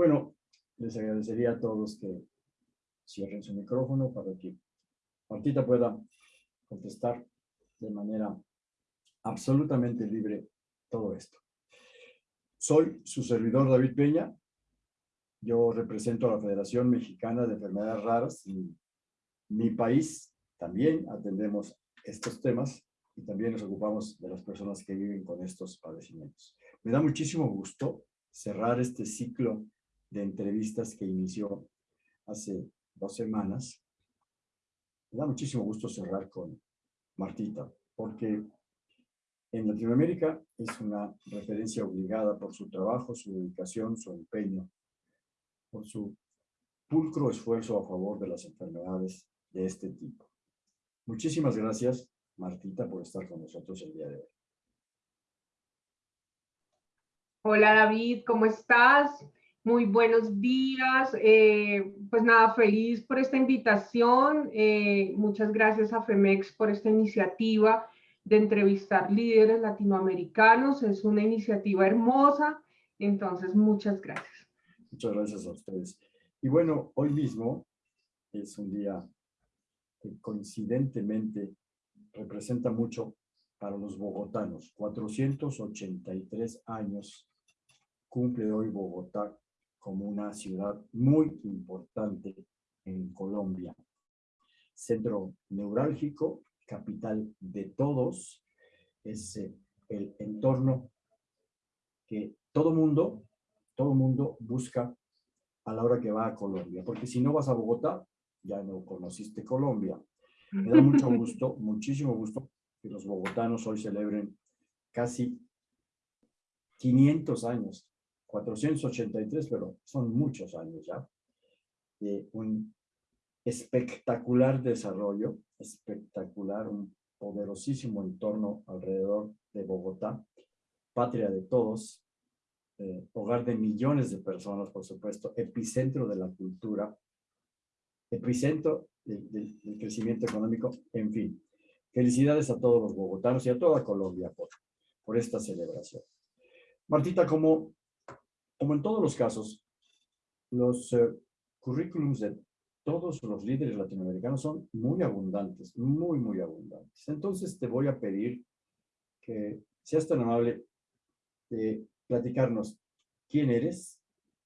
Bueno, les agradecería a todos que cierren su micrófono para que Martita pueda contestar de manera absolutamente libre todo esto. Soy su servidor David Peña. Yo represento a la Federación Mexicana de Enfermedades Raras. En mi país también atendemos estos temas y también nos ocupamos de las personas que viven con estos padecimientos. Me da muchísimo gusto cerrar este ciclo de entrevistas que inició hace dos semanas. Me da muchísimo gusto cerrar con Martita, porque en Latinoamérica es una referencia obligada por su trabajo, su dedicación, su empeño, por su pulcro esfuerzo a favor de las enfermedades de este tipo. Muchísimas gracias, Martita, por estar con nosotros el día de hoy. Hola David, ¿cómo estás? Muy buenos días. Eh, pues nada, feliz por esta invitación. Eh, muchas gracias a FEMEX por esta iniciativa de entrevistar líderes latinoamericanos. Es una iniciativa hermosa. Entonces, muchas gracias. Muchas gracias a ustedes. Y bueno, hoy mismo es un día que coincidentemente representa mucho para los bogotanos. 483 años cumple hoy Bogotá como una ciudad muy importante en Colombia. Centro neurálgico, capital de todos, es eh, el entorno que todo mundo, todo mundo busca a la hora que va a Colombia, porque si no vas a Bogotá, ya no conociste Colombia. Me da mucho gusto, muchísimo gusto que los bogotanos hoy celebren casi 500 años 483, pero son muchos años ya, de un espectacular desarrollo, espectacular, un poderosísimo entorno alrededor de Bogotá, patria de todos, eh, hogar de millones de personas, por supuesto, epicentro de la cultura, epicentro del crecimiento económico, en fin. Felicidades a todos los bogotanos y a toda Colombia por, por esta celebración. Martita, como como en todos los casos, los uh, currículums de todos los líderes latinoamericanos son muy abundantes, muy, muy abundantes. Entonces te voy a pedir que seas tan amable de platicarnos quién eres,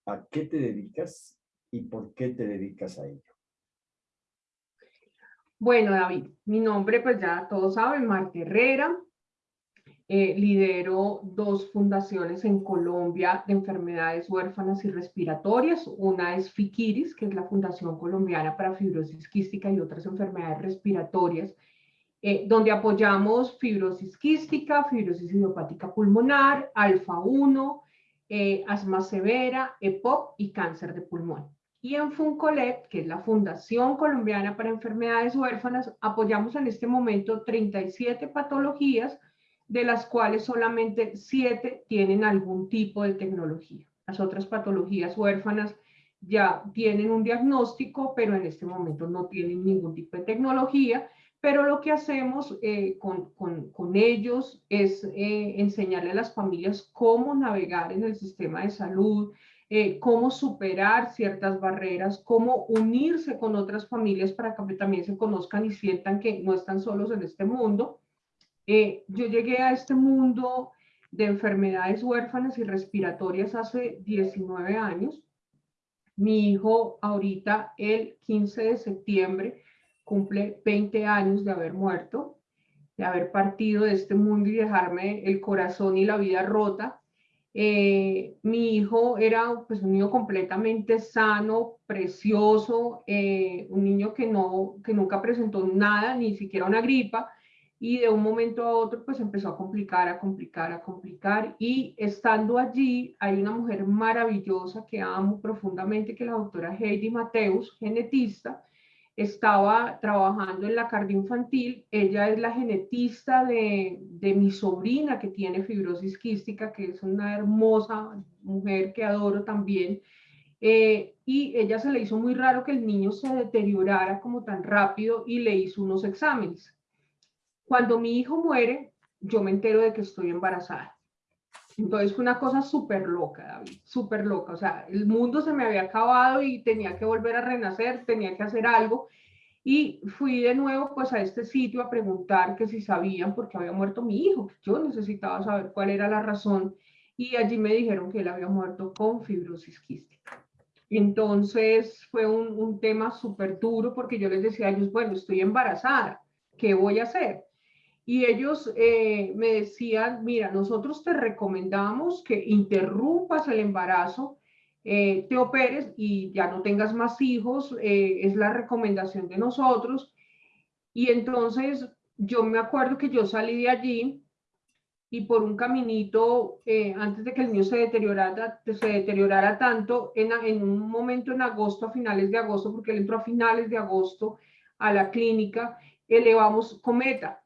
a qué te dedicas y por qué te dedicas a ello. Bueno, David, mi nombre pues ya todos saben, Marta Herrera, eh, lidero dos fundaciones en Colombia de enfermedades huérfanas y respiratorias. Una es FIKIRIS, que es la Fundación Colombiana para Fibrosis Quística y otras enfermedades respiratorias, eh, donde apoyamos fibrosis quística, fibrosis idiopática pulmonar, alfa-1, eh, asma severa, EPOC y cáncer de pulmón. Y en FUNCOLET, que es la Fundación Colombiana para Enfermedades Huérfanas, apoyamos en este momento 37 patologías de las cuales solamente siete tienen algún tipo de tecnología. Las otras patologías huérfanas ya tienen un diagnóstico, pero en este momento no tienen ningún tipo de tecnología, pero lo que hacemos eh, con, ellos es eh, enseñarle a las familias cómo navegar en el sistema de salud, eh, cómo superar ciertas barreras, cómo unirse con otras familias para que también se conozcan y sientan que no están solos en este mundo eh, yo llegué a este mundo de enfermedades huérfanas y respiratorias hace 19 años. Mi hijo ahorita, el 15 de septiembre, cumple 20 años de haber muerto, de haber partido de este mundo y dejarme el corazón y la vida rota. Eh, mi hijo era pues, un niño completamente sano, precioso, eh, un niño que, no, que nunca presentó nada, ni siquiera una gripa, y de un momento a otro pues empezó a complicar, a complicar, a complicar. Y estando allí hay una mujer maravillosa que amo profundamente que la doctora Heidi Mateus, genetista, estaba trabajando en la infantil, ella es la genetista de, de, mi sobrina que tiene fibrosis quística, que es una hermosa mujer que adoro también, eh, y ella se le hizo muy raro que el niño se deteriorara como tan rápido y le hizo unos exámenes. Cuando mi hijo muere, yo me entero de que estoy embarazada. Entonces fue una cosa súper loca, David, súper loca. O sea, el mundo se me había acabado y tenía que volver a renacer, tenía que hacer algo. Y fui de nuevo pues a este sitio a preguntar que si sabían por qué había muerto mi hijo, yo necesitaba saber cuál era la razón. Y allí me dijeron que él había muerto con fibrosis quística. Entonces fue un, un tema súper duro porque yo les decía a ellos, bueno, estoy embarazada, ¿qué voy a hacer? Y ellos eh, me decían, mira, nosotros te recomendamos que interrumpas el embarazo, eh, te operes y ya no tengas más hijos, eh, es la recomendación de nosotros. Y entonces yo me acuerdo que yo salí de allí y por un caminito, antes de que el mío se deteriorara, se deteriorara tanto, en, en un momento en agosto, a finales de agosto, porque él entró a finales de agosto a la clínica, elevamos cometa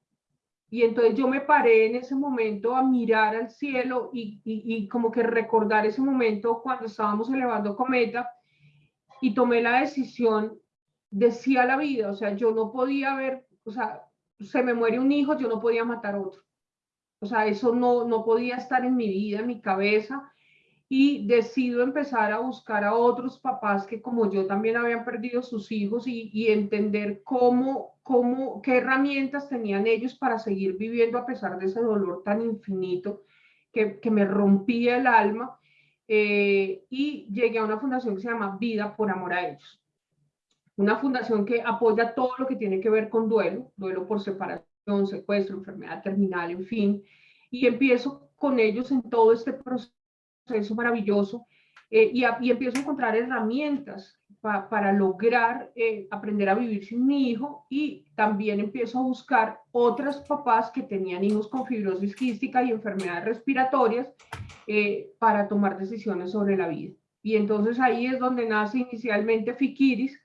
y entonces yo me paré en ese momento a mirar al cielo y, y, como que recordar ese momento cuando estábamos elevando cometa y tomé la decisión de sí a la vida. O sea, yo no podía ver, o sea, se me muere un hijo, yo no podía matar otro. O sea, eso no, no podía estar en mi vida, en mi cabeza y decido empezar a buscar a otros papás que como yo también habían perdido sus hijos y, entender cómo, cómo, qué herramientas tenían ellos para seguir viviendo a pesar de ese dolor tan infinito que, que me rompía el alma. Eh, y llegué a una fundación que se llama Vida por Amor a Ellos. Una fundación que apoya todo lo que tiene que ver con duelo, duelo por separación, secuestro, enfermedad terminal, en fin. Y empiezo con ellos en todo este proceso proceso maravilloso eh, y, y, empiezo a encontrar herramientas para lograr eh, aprender a vivir sin mi hijo y también empiezo a buscar otras papás que tenían hijos con fibrosis quística y enfermedades respiratorias eh, para tomar decisiones sobre la vida. Y entonces ahí es donde nace inicialmente Fikiris,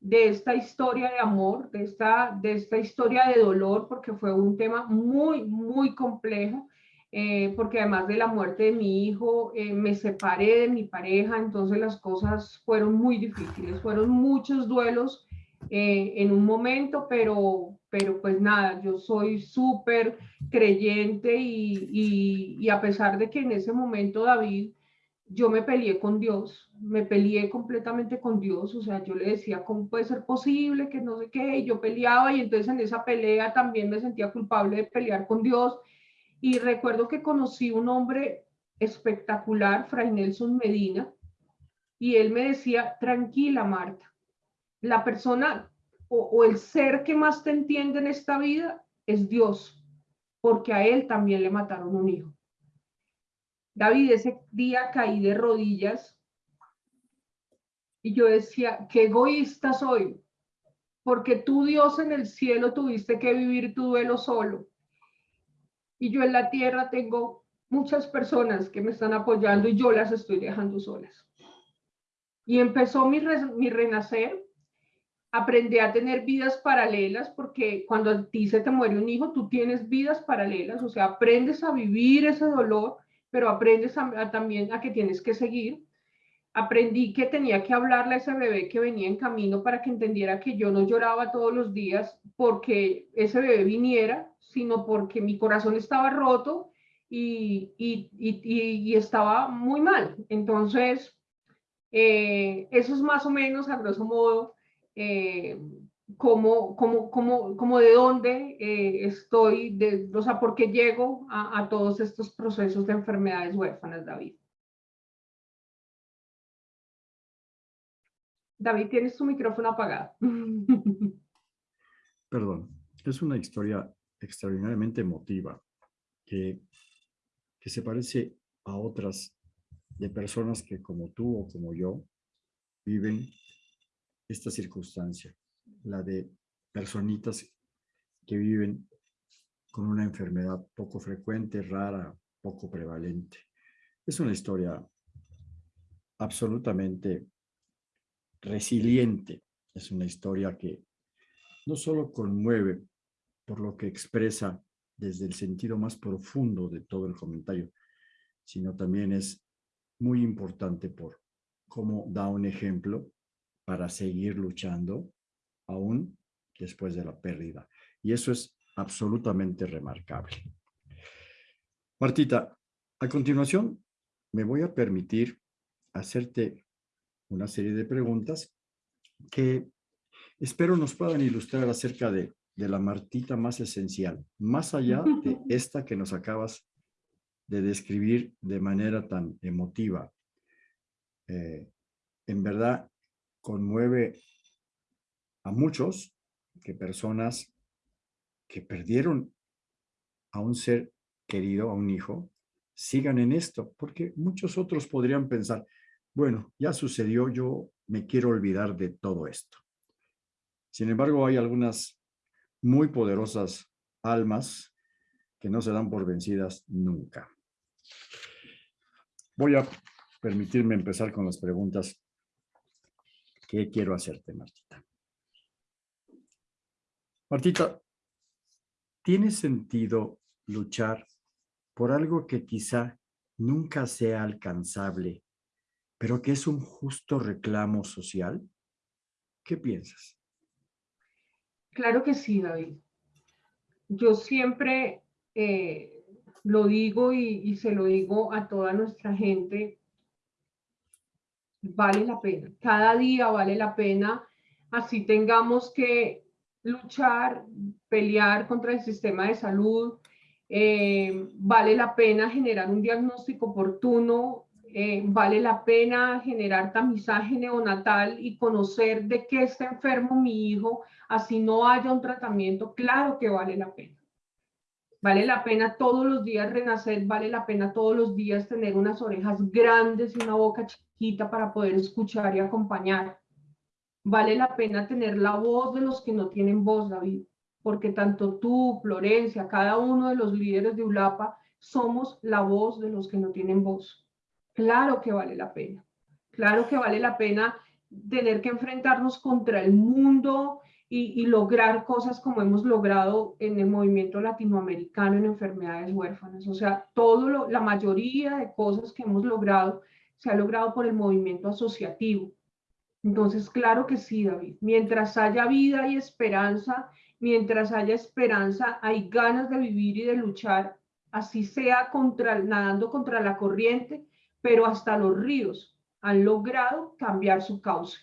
de esta historia de amor, de esta, de esta historia de dolor, porque fue un tema muy, muy complejo eh, porque además de la muerte de mi hijo, eh, me separé de mi pareja, entonces las cosas fueron muy difíciles, fueron muchos duelos eh, en un momento, pero, pero pues nada, yo soy súper creyente y, y, y a pesar de que en ese momento David, yo me peleé con Dios, me peleé completamente con Dios, o sea, yo le decía, ¿cómo puede ser posible que no sé qué? Y yo peleaba y entonces en esa pelea también me sentía culpable de pelear con Dios y recuerdo que conocí un hombre espectacular, Fray Nelson Medina, y él me decía, tranquila Marta, la persona o, el ser que más te entiende en esta vida es Dios, porque a él también le mataron un hijo. David, ese día caí de rodillas y yo decía, qué egoísta soy, porque tú Dios en el cielo tuviste que vivir tu duelo solo y yo en la tierra tengo muchas personas que me están apoyando y yo las estoy dejando solas. Y empezó mi, mi renacer, aprendí a tener vidas paralelas porque cuando a ti se te muere un hijo, tú tienes vidas paralelas, o sea, aprendes a vivir ese dolor, pero aprendes también a que tienes que seguir. Aprendí que tenía que hablarle a ese bebé que venía en camino para que entendiera que yo no lloraba todos los días porque ese bebé viniera, sino porque mi corazón estaba roto y, estaba muy mal. Entonces, eh, eso es más o menos, a grosso modo, eh, como, como, como de dónde eh, estoy, de, o sea, por qué llego a, a todos estos procesos de enfermedades huérfanas, David. David, tienes tu micrófono apagado. Perdón, es una historia extraordinariamente emotiva, que, que se parece a otras de personas que como tú o como yo viven esta circunstancia, la de personitas que viven con una enfermedad poco frecuente, rara, poco prevalente. Es una historia absolutamente resiliente, es una historia que no solo conmueve por lo que expresa desde el sentido más profundo de todo el comentario, sino también es muy importante por cómo da un ejemplo para seguir luchando aún después de la pérdida. Y eso es absolutamente remarcable. Martita, A continuación, me voy a permitir hacerte una serie de preguntas que espero nos puedan ilustrar acerca de, la Martita más esencial, más allá de esta que nos acabas de describir de manera tan emotiva. Eh, en verdad, conmueve a muchos que personas que perdieron a un ser querido, a un hijo, sigan en esto, porque muchos otros podrían pensar, bueno, ya sucedió, yo me quiero olvidar de todo esto. Sin embargo, hay algunas muy poderosas almas que no se dan por vencidas nunca. Voy a permitirme empezar con las preguntas que quiero hacerte, Martita. Martita, ¿tiene sentido luchar por algo que quizá nunca sea alcanzable, pero que es un justo reclamo social? ¿Qué piensas? Claro que sí, David. Yo siempre eh, lo digo y, se lo digo a toda nuestra gente, vale la pena. Cada día vale la pena, así tengamos que luchar, pelear contra el sistema de salud, eh, vale la pena generar un diagnóstico oportuno, eh, vale la pena generar tamizaje neonatal y conocer de qué está enfermo mi hijo, así no haya un tratamiento, claro que vale la pena. Vale la pena todos los días renacer, vale la pena todos los días tener unas orejas grandes y una boca chiquita para poder escuchar y acompañar. Vale la pena tener la voz de los que no tienen voz, David porque tanto tú, Florencia, cada uno de los líderes de ULAPA, somos la voz de los que no tienen voz. Claro que vale la pena. Claro que vale la pena tener que enfrentarnos contra el mundo y, lograr cosas como hemos logrado en el movimiento latinoamericano en enfermedades huérfanas. O sea, todo lo, la mayoría de cosas que hemos logrado se ha logrado por el movimiento asociativo. Entonces, claro que sí, David. Mientras haya vida y esperanza mientras haya esperanza, hay ganas de vivir y de luchar, así sea contra, nadando contra la corriente, pero hasta los ríos han logrado cambiar su cauce.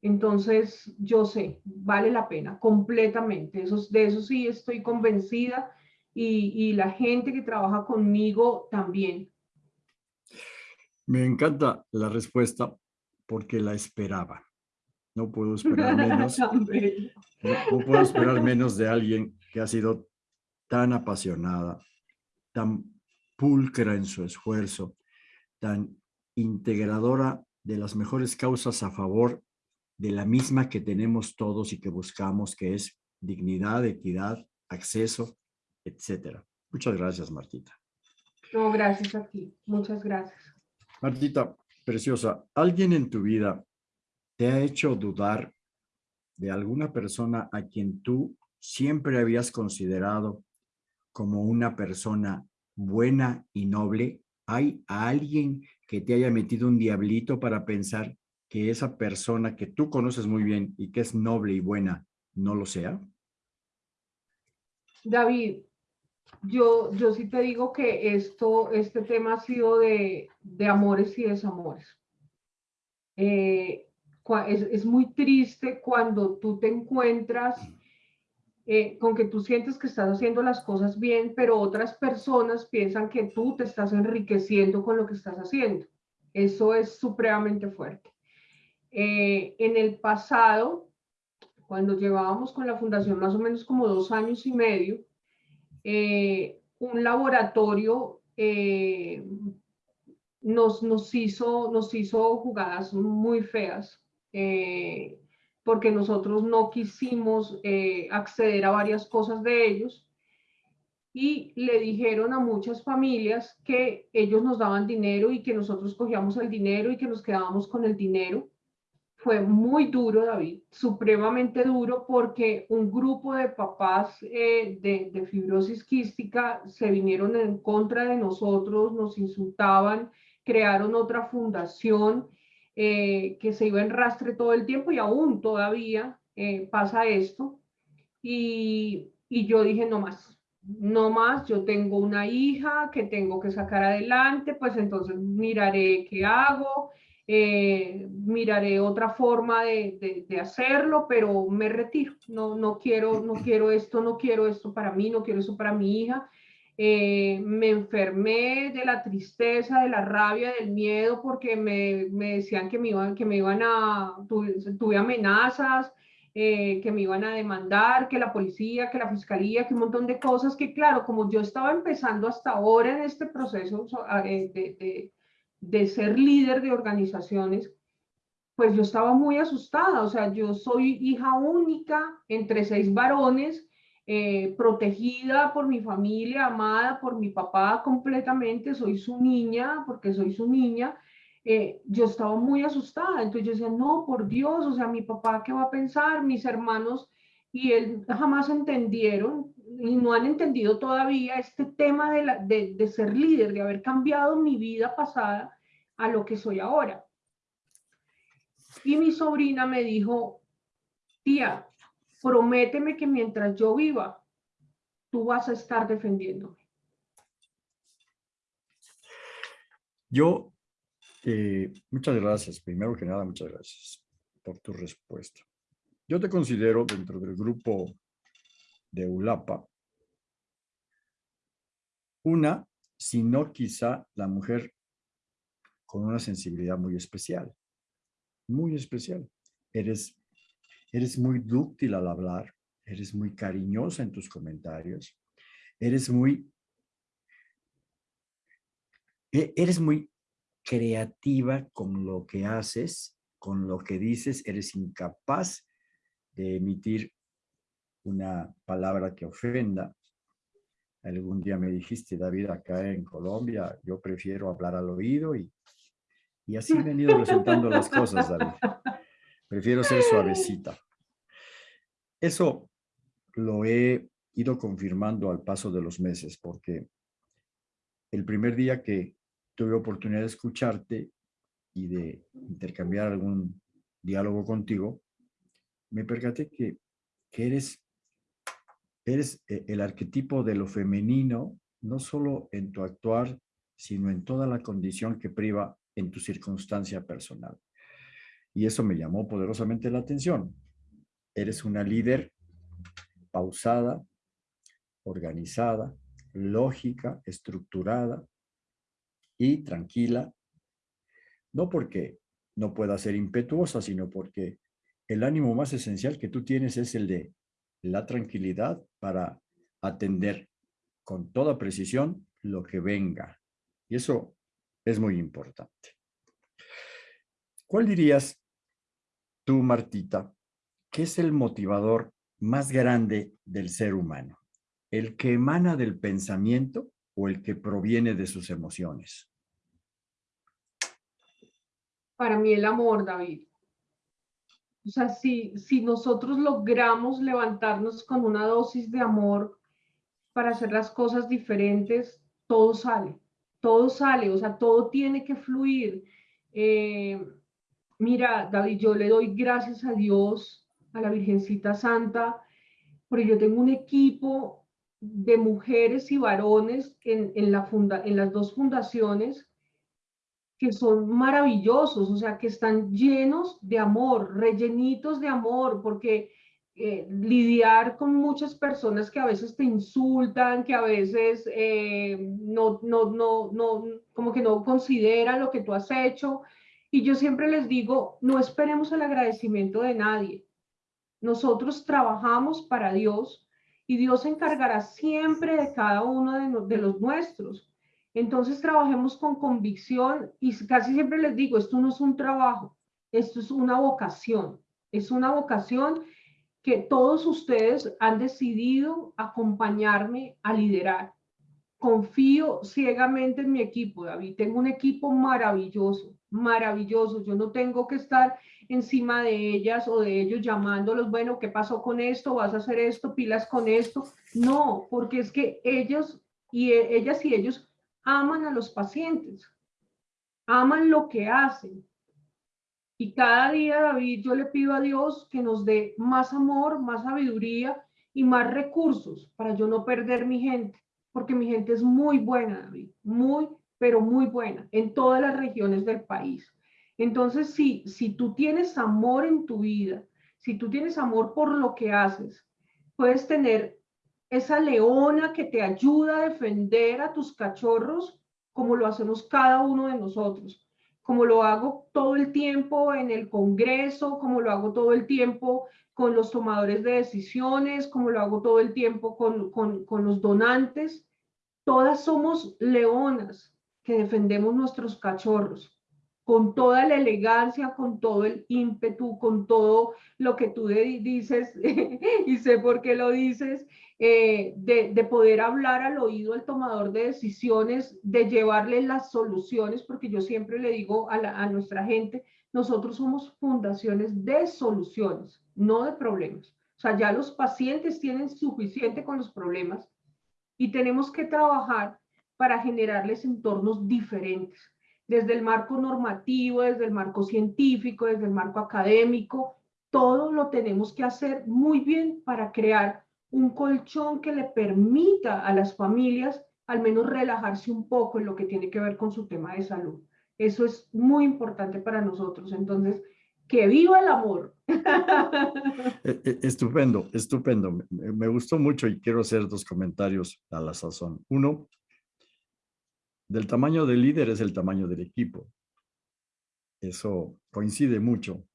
Entonces, yo sé, vale la pena completamente. Eso, de eso sí estoy convencida y, y la gente que trabaja conmigo también. Me encanta la respuesta porque la esperaba. No puedo esperar menos. no, puedo esperar menos de alguien que ha sido tan apasionada, tan pulcra en su esfuerzo, tan integradora de las mejores causas a favor de la misma que tenemos todos y que buscamos, que es dignidad, equidad, acceso, etcétera. Muchas gracias, Martita. No, gracias a ti. Muchas gracias. Martita, preciosa, ¿alguien en tu vida te ha hecho dudar de alguna persona a quien tú siempre habías considerado como una persona buena y noble? ¿Hay alguien que te haya metido un diablito para pensar que esa persona que tú conoces muy bien y que es noble y buena no lo sea? David, yo, yo sí te digo que esto, este tema ha sido de, de amores y desamores. Eh, es, muy triste cuando tú te encuentras eh, con que tú sientes que estás haciendo las cosas bien, pero otras personas piensan que tú te estás enriqueciendo con lo que estás haciendo. Eso es supremamente fuerte. Eh, en el pasado, cuando llevábamos con la fundación más o menos como dos años y medio, eh, un laboratorio nos, nos, hizo, nos hizo jugadas muy feas eh, porque nosotros no quisimos eh, acceder a varias cosas de ellos y le dijeron a muchas familias que ellos nos daban dinero y que nosotros cogíamos el dinero y que nos quedábamos con el dinero. Fue muy duro, David, supremamente duro, porque un grupo de papás eh, de, de fibrosis quística se vinieron en contra de nosotros, nos insultaban, crearon otra fundación eh, que se iba en rastre todo el tiempo y aún todavía eh, pasa esto. Y, y, yo dije, no más, no más, yo tengo una hija que tengo que sacar adelante, pues entonces miraré qué hago, eh, miraré otra forma de, hacerlo, pero me retiro, no, no, quiero, no quiero esto, no quiero esto para mí, no quiero eso para mi hija. Eh, me enfermé de la tristeza, de la rabia, del miedo, porque me, decían que me, iban, que me iban a, tuve amenazas, eh, que me iban a demandar, que la policía, que la fiscalía, que un montón de cosas que, claro, como yo estaba empezando hasta ahora en este proceso eh, de, de, ser líder de organizaciones, pues yo estaba muy asustada. O sea, yo soy hija única entre seis varones, eh, protegida por mi familia, amada por mi papá completamente, soy su niña, porque soy su niña, eh, yo estaba muy asustada. Entonces yo decía, no, por Dios, o sea, mi papá, ¿qué va a pensar? Mis hermanos y él jamás entendieron y no han entendido todavía este tema de, de ser líder, de haber cambiado mi vida pasada a lo que soy ahora. Y mi sobrina me dijo, tía, prométeme que mientras yo viva, tú vas a estar defendiéndome. Yo eh, muchas gracias. Primero que nada, muchas gracias por tu respuesta. Yo te considero dentro del grupo de ULAPA una, si no quizá la mujer con una sensibilidad muy especial. Muy especial. Eres, eres muy dúctil al hablar, eres muy cariñosa en tus comentarios, eres muy, e, eres muy creativa con lo que haces, con lo que dices, eres incapaz de emitir una palabra que ofenda. Algún día me dijiste, David, acá en Colombia, yo prefiero hablar al oído y, y así he venido presentando las cosas, David. Prefiero ser suavecita. Eso lo he ido confirmando al paso de los meses, porque el primer día que tuve oportunidad de escucharte y de intercambiar algún diálogo contigo, me percaté que, que eres, eres eh, el arquetipo de lo femenino, no solo en tu actuar, sino en toda la condición que priva en tu circunstancia personal. Y eso me llamó poderosamente la atención. Eres una líder pausada, organizada, lógica, estructurada, y tranquila, no porque no pueda ser impetuosa, sino porque el ánimo más esencial que tú tienes es el de la tranquilidad para atender con toda precisión lo que venga. Y eso es muy importante. ¿Cuál dirías tú, Martita, que es el motivador más grande del ser humano? ¿El que emana del pensamiento o el que proviene de sus emociones? para mí el amor, David. O sea, si, si nosotros logramos levantarnos con una dosis de amor para hacer las cosas diferentes, todo sale, todo sale, o sea, todo tiene que fluir. Eh, mira, David, yo le doy gracias a Dios, a la Virgencita Santa, porque yo tengo un equipo de mujeres y varones en, las dos fundaciones que son maravillosos, o sea, que están llenos de amor, rellenitos de amor, porque eh, lidiar con muchas personas que a veces te insultan, que a veces eh, no, no, no, no, como que no consideran lo que tú has hecho. Y yo siempre les digo, no esperemos el agradecimiento de nadie. Nosotros trabajamos para Dios y Dios se encargará siempre de cada uno de, de los nuestros. Entonces trabajemos con convicción y casi siempre les digo, esto no es un trabajo, esto es una vocación, es una vocación que todos ustedes han decidido acompañarme a liderar. Confío ciegamente en mi equipo, David. Tengo un equipo maravilloso, maravilloso. Yo no tengo que estar encima de ellas o de ellos llamándolos, bueno, ¿qué pasó con esto? ¿Vas a hacer esto? ¿Pilas con esto? No, porque es que ellos y e, ellas y ellos aman a los pacientes, aman lo que hacen. Y cada día, David, yo le pido a Dios que nos dé más amor, más sabiduría y más recursos para yo no perder mi gente, porque mi gente es muy buena, David, muy, pero muy buena en todas las regiones del país. Entonces, si, si tú tienes amor en tu vida, si tú tienes amor por lo que haces, puedes tener esa leona que te ayuda a defender a tus cachorros como lo hacemos cada uno de nosotros, como lo hago todo el tiempo en el Congreso, como lo hago todo el tiempo con los tomadores de decisiones, como lo hago todo el tiempo con, con, con los donantes. Todas somos leonas que defendemos nuestros cachorros con toda la elegancia, con todo el ímpetu, con todo lo que tú dices, y sé por qué lo dices, eh, de, poder hablar al oído al tomador de decisiones, de llevarle las soluciones, porque yo siempre le digo a, a nuestra gente, nosotros somos fundaciones de soluciones, no de problemas. O sea, ya los pacientes tienen suficiente con los problemas y tenemos que trabajar para generarles entornos diferentes desde el marco normativo, desde el marco científico, desde el marco académico, todo lo tenemos que hacer muy bien para crear un colchón que le permita a las familias al menos relajarse un poco en lo que tiene que ver con su tema de salud. Eso es muy importante para nosotros. Entonces, que viva el amor. E, e, estupendo, estupendo. Me gustó mucho y quiero hacer dos comentarios a la sazón. Uno, del tamaño del líder es el tamaño del equipo. Eso coincide mucho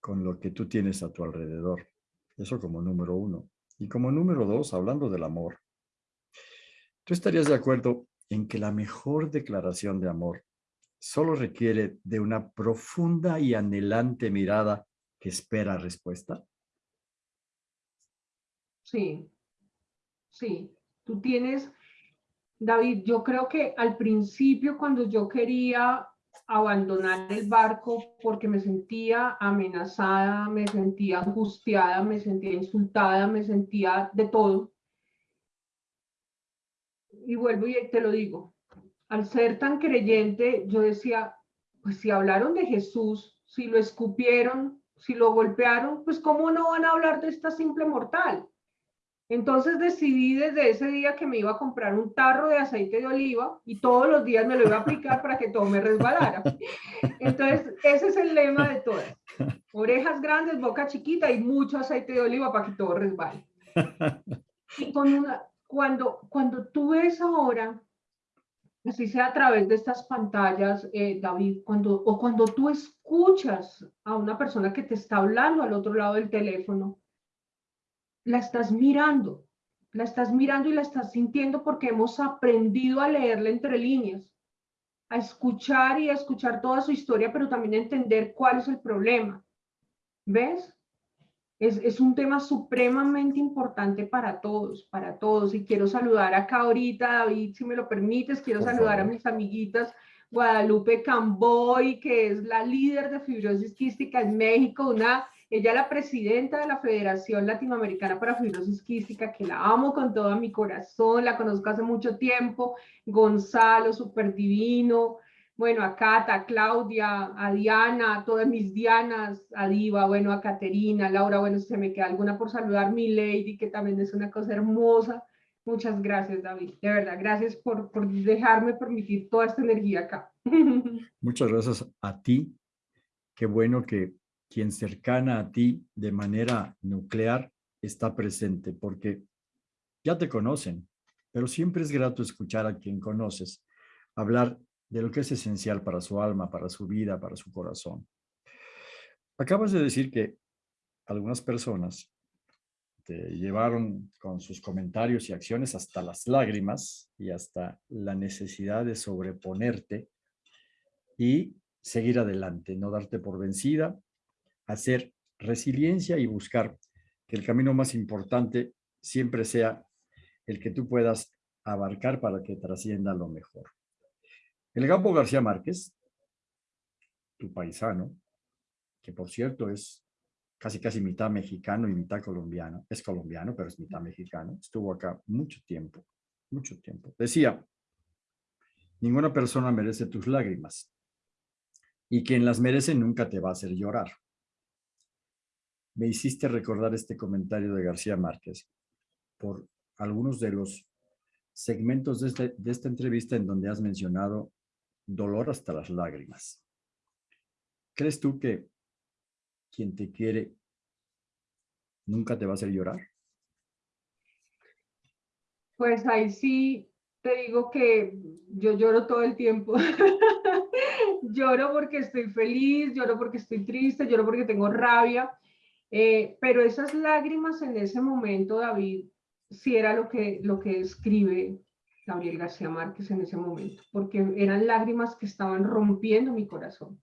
con lo que tú tienes a tu alrededor. Eso como número uno. Y como número dos, hablando del amor, ¿tú estarías de acuerdo en que la mejor declaración de amor solo requiere de una profunda y anhelante mirada que espera respuesta? Sí, sí. Tú tienes David, yo creo que al principio cuando yo quería abandonar el barco porque me sentía amenazada, me sentía angustiada, me sentía insultada, me sentía de todo. Y vuelvo y te lo digo, al ser tan creyente, yo decía, pues si hablaron de Jesús, si lo escupieron, si lo golpearon, pues cómo no van a hablar de esta simple mortal. Entonces decidí desde ese día que me iba a comprar un tarro de aceite de oliva y todos los días me lo iba a aplicar para que todo me resbalara. Entonces, ese es el lema de todas. Orejas grandes, boca chiquita y mucho aceite de oliva para que todo resbale. Y cuando, cuando tú ves ahora, así sea a través de estas pantallas, eh, David, cuando, o cuando tú escuchas a una persona que te está hablando al otro lado del teléfono, la estás mirando, la estás mirando y la estás sintiendo porque hemos aprendido a leerla entre líneas, a escuchar y a escuchar toda su historia, pero también a entender cuál es el problema. ¿Ves? Es, es, un tema supremamente importante para todos, para todos. Y quiero saludar acá ahorita, David, si me lo permites, quiero saludar a mis amiguitas Guadalupe Camboy, que es la líder de fibrosis quística en México, una ella es la presidenta de la Federación Latinoamericana para Fibrosis Quística, que la amo con todo mi corazón, la conozco hace mucho tiempo. Gonzalo, súper divino. Bueno, a Cata, a Claudia, a Diana, a todas mis Dianas, a Diva, bueno, a Caterina, a Laura, bueno, se me queda alguna por saludar, mi lady, que también es una cosa hermosa. Muchas gracias, David. De verdad, gracias por, por dejarme permitir toda esta energía acá. Muchas gracias a ti. Qué bueno que quien cercana a ti de manera nuclear está presente, porque ya te conocen, pero siempre es grato escuchar a quien conoces hablar de lo que es esencial para su alma, para su vida, para su corazón. Acabas de decir que algunas personas te llevaron con sus comentarios y acciones hasta las lágrimas y hasta la necesidad de sobreponerte y seguir adelante, no darte por vencida hacer resiliencia y buscar que el camino más importante siempre sea el que tú puedas abarcar para que trascienda lo mejor. El Gambo García Márquez, tu paisano, que por cierto es casi casi mitad mexicano y mitad colombiano, es colombiano, pero es mitad mexicano, estuvo acá mucho tiempo, mucho tiempo. Decía, ninguna persona merece tus lágrimas y quien las merece nunca te va a hacer llorar me hiciste recordar este comentario de García Márquez. por algunos de los segmentos de, este, de esta entrevista en donde has mencionado dolor hasta las lágrimas. ¿Crees tú que quien te quiere nunca te va a hacer llorar? Pues ahí sí te digo que yo lloro todo el tiempo. lloro porque estoy feliz, lloro porque estoy triste, lloro porque tengo rabia. Eh, pero esas lágrimas en ese momento, David, sí era lo que, lo que escribe Gabriel García Márquez en ese momento, porque eran lágrimas que estaban rompiendo mi corazón.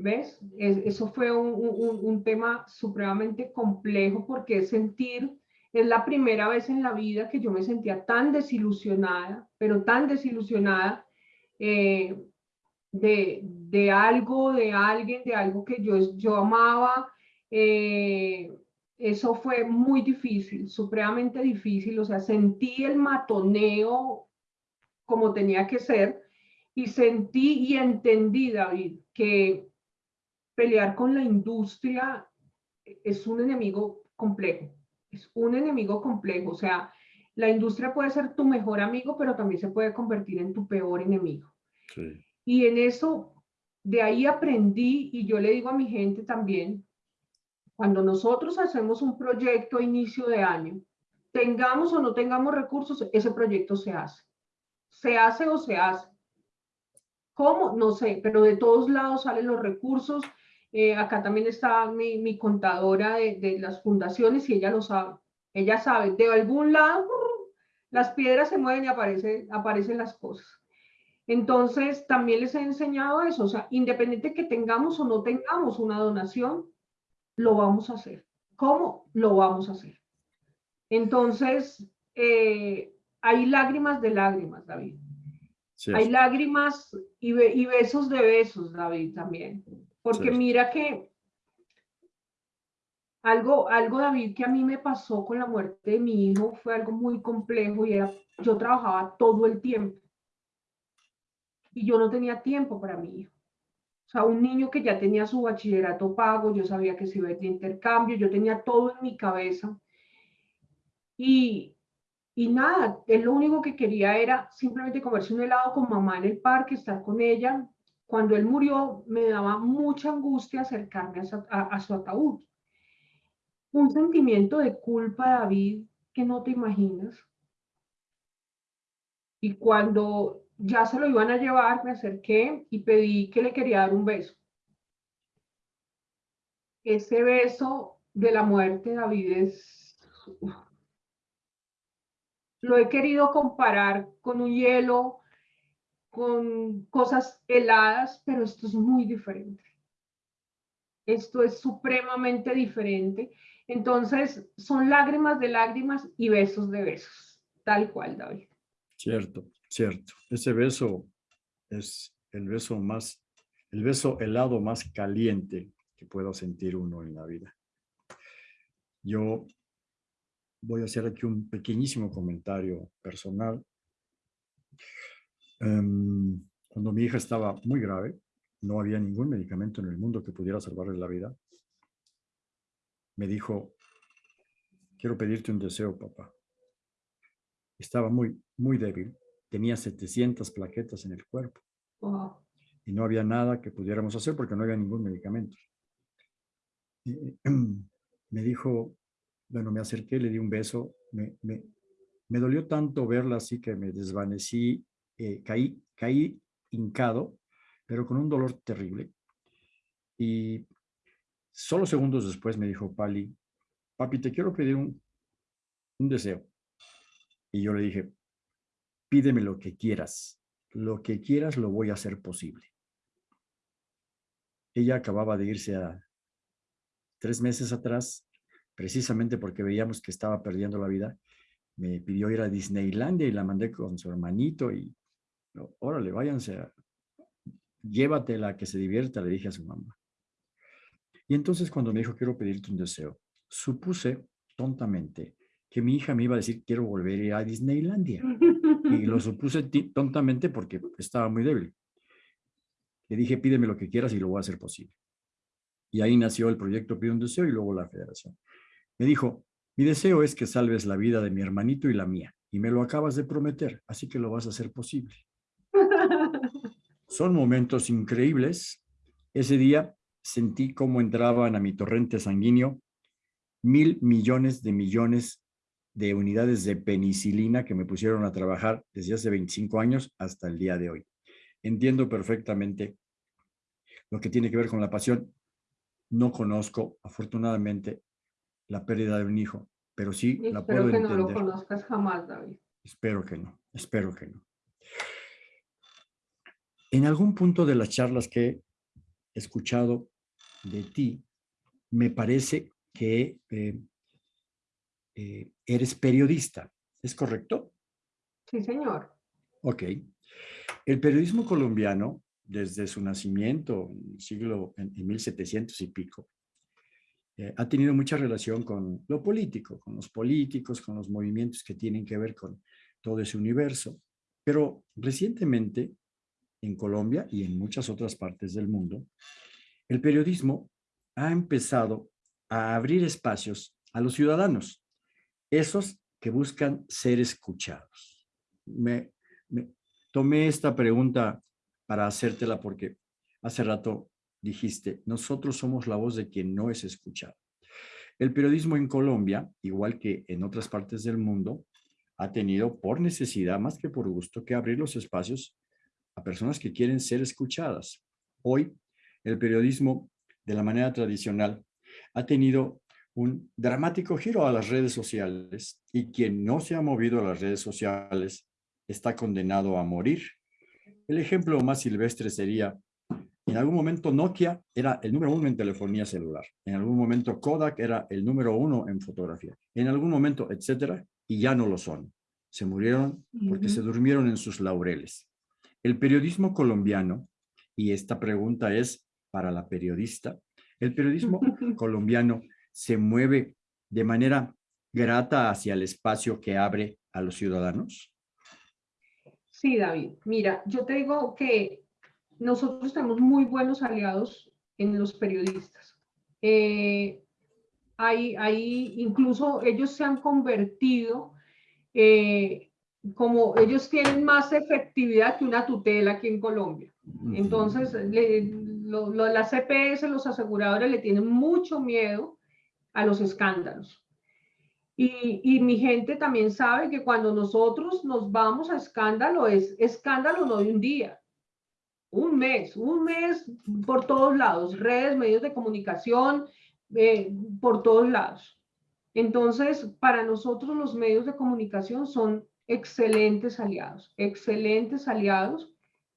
¿Ves? eso fue un, un, un tema supremamente complejo porque sentir es la primera vez en la vida que yo me sentía tan desilusionada, pero tan desilusionada eh, de, de, algo, de alguien, de algo que yo, yo amaba. Eh, eso fue muy difícil, supremamente difícil. O sea, sentí el matoneo como tenía que ser y sentí y entendí, David, que pelear con la industria es un enemigo complejo es un enemigo complejo, o sea, la industria puede ser tu mejor amigo, pero también se puede convertir en tu peor enemigo. Y en eso, de ahí aprendí y yo le digo a mi gente también, cuando nosotros hacemos un proyecto a inicio de año, tengamos o no tengamos recursos, ese proyecto se hace. Se hace o se hace. ¿Cómo? No sé, pero de todos lados salen los recursos eh, acá también está mi, mi contadora de, de, las fundaciones y ella lo sabe. Ella sabe, de algún lado las piedras se mueven y aparecen, aparecen las cosas. Entonces, también les he enseñado eso, o sea, independiente que tengamos o no tengamos una donación, lo vamos a hacer. ¿Cómo? Lo vamos a hacer. Entonces, eh, hay lágrimas de lágrimas, David. hay lágrimas y, y besos de besos, David, también. Porque mira que algo, algo, David, que a mí me pasó con la muerte de mi hijo fue algo muy complejo y era, yo trabajaba todo el tiempo y yo no tenía tiempo para mi hijo. O sea, un niño que ya tenía su bachillerato pago, yo sabía que se iba de intercambio, yo tenía todo en mi cabeza. Y, y nada, él lo único que quería era simplemente comerse un helado con mamá en el parque, estar con ella, cuando él murió, me daba mucha angustia acercarme a su, ataúd. Un sentimiento de culpa, David, que no te imaginas. Y cuando ya se lo iban a llevar, me acerqué y pedí que le quería dar un beso. Ese beso de la muerte, David, es... Lo he querido comparar con un hielo con cosas heladas, pero esto es muy diferente. Esto es supremamente diferente. Entonces, son lágrimas de lágrimas y besos de besos, tal cual, David. Cierto, cierto. Ese beso es el beso más, el beso helado más caliente que pueda sentir uno en la vida. Yo voy a hacer aquí un pequeñísimo comentario personal Em, cuando mi hija estaba muy grave, no había ningún medicamento en el mundo que pudiera salvarle la vida. Me dijo, quiero pedirte un deseo, papá. Estaba muy, muy débil. Tenía 700 plaquetas en el cuerpo. Y no había nada que pudiéramos hacer porque no había ningún medicamento. me dijo, bueno, me acerqué, le di un beso. Me, me, me dolió tanto verla así que me desvanecí eh, caí, caí hincado, pero con un dolor terrible. Y solo segundos después me dijo Pali, papi, te quiero pedir un, un deseo. Y yo le dije, pídeme lo que quieras. Lo que quieras lo voy a hacer posible. Ella acababa de irse a tres meses atrás, precisamente porque veíamos que estaba perdiendo la vida. Me pidió ir a Disneylandia y la mandé con su hermanito y órale, váyanse, llévatela que se divierta, le dije a su mamá. Y entonces cuando me dijo, quiero pedirte un deseo, supuse tontamente que mi hija me iba a decir, quiero volver a Disneylandia. Y lo supuse tontamente porque estaba muy débil. Le dije, pídeme lo que quieras y lo voy a hacer posible. Y ahí nació el proyecto Pide un Deseo y luego la federación. Me dijo, Mi deseo es que salves la vida de mi hermanito y la mía, y me lo acabas de prometer, así que lo vas a hacer posible. Son momentos increíbles. Ese día sentí cómo entraban a mi torrente sanguíneo mil millones de millones de unidades de penicilina que me pusieron a trabajar desde hace 25 años hasta el día de hoy. Entiendo perfectamente lo que tiene que ver con la pasión. No conozco, afortunadamente, la pérdida de un hijo, pero sí la puedo entender. Espero que no lo conozcas jamás, David. Espero que no, espero que no. En algún punto de las charlas que he escuchado de ti, me parece que eh, eh, eres periodista, ¿es correcto? Sí, señor. Ok. El periodismo colombiano, desde su nacimiento, en siglo, en, 1700 y pico, eh, ha tenido mucha relación con lo político, con los políticos, con los movimientos que tienen que ver con todo ese universo. Pero recientemente, en Colombia y en muchas otras partes del mundo, el periodismo ha empezado a abrir espacios a los ciudadanos, esos que buscan ser escuchados. Me, tomé esta pregunta para hacértela porque hace rato dijiste, nosotros somos la voz de quien no es escuchado. El periodismo en Colombia, igual que en otras partes del mundo, ha tenido por necesidad, más que por gusto, que abrir los espacios a personas que quieren ser escuchadas. Hoy, el periodismo, de la manera tradicional, ha tenido un dramático giro a las redes sociales y quien no se ha movido a las redes sociales está condenado a morir. El ejemplo más silvestre sería, en algún momento Nokia era el número uno en telefonía celular, en algún momento Kodak era el número uno en fotografía, en algún momento, etcétera, y ya no lo son. Se murieron porque se durmieron en sus laureles. El periodismo colombiano, y esta pregunta es para la periodista, el periodismo colombiano se mueve de manera grata hacia el espacio que abre a los ciudadanos? Sí, David. Mira, yo te digo que nosotros tenemos muy buenos aliados en los periodistas. Eh, hay, incluso ellos se han convertido eh, como ellos tienen más efectividad que una tutela aquí en Colombia. Entonces, las CPS, los aseguradores le tienen mucho miedo a los escándalos. Y, mi gente también sabe que cuando nosotros nos vamos a escándalo, es escándalo no de un día, un mes, un mes por todos lados, redes, medios de comunicación, eh, por todos lados. Entonces, para nosotros los medios de comunicación son excelentes aliados, excelentes aliados,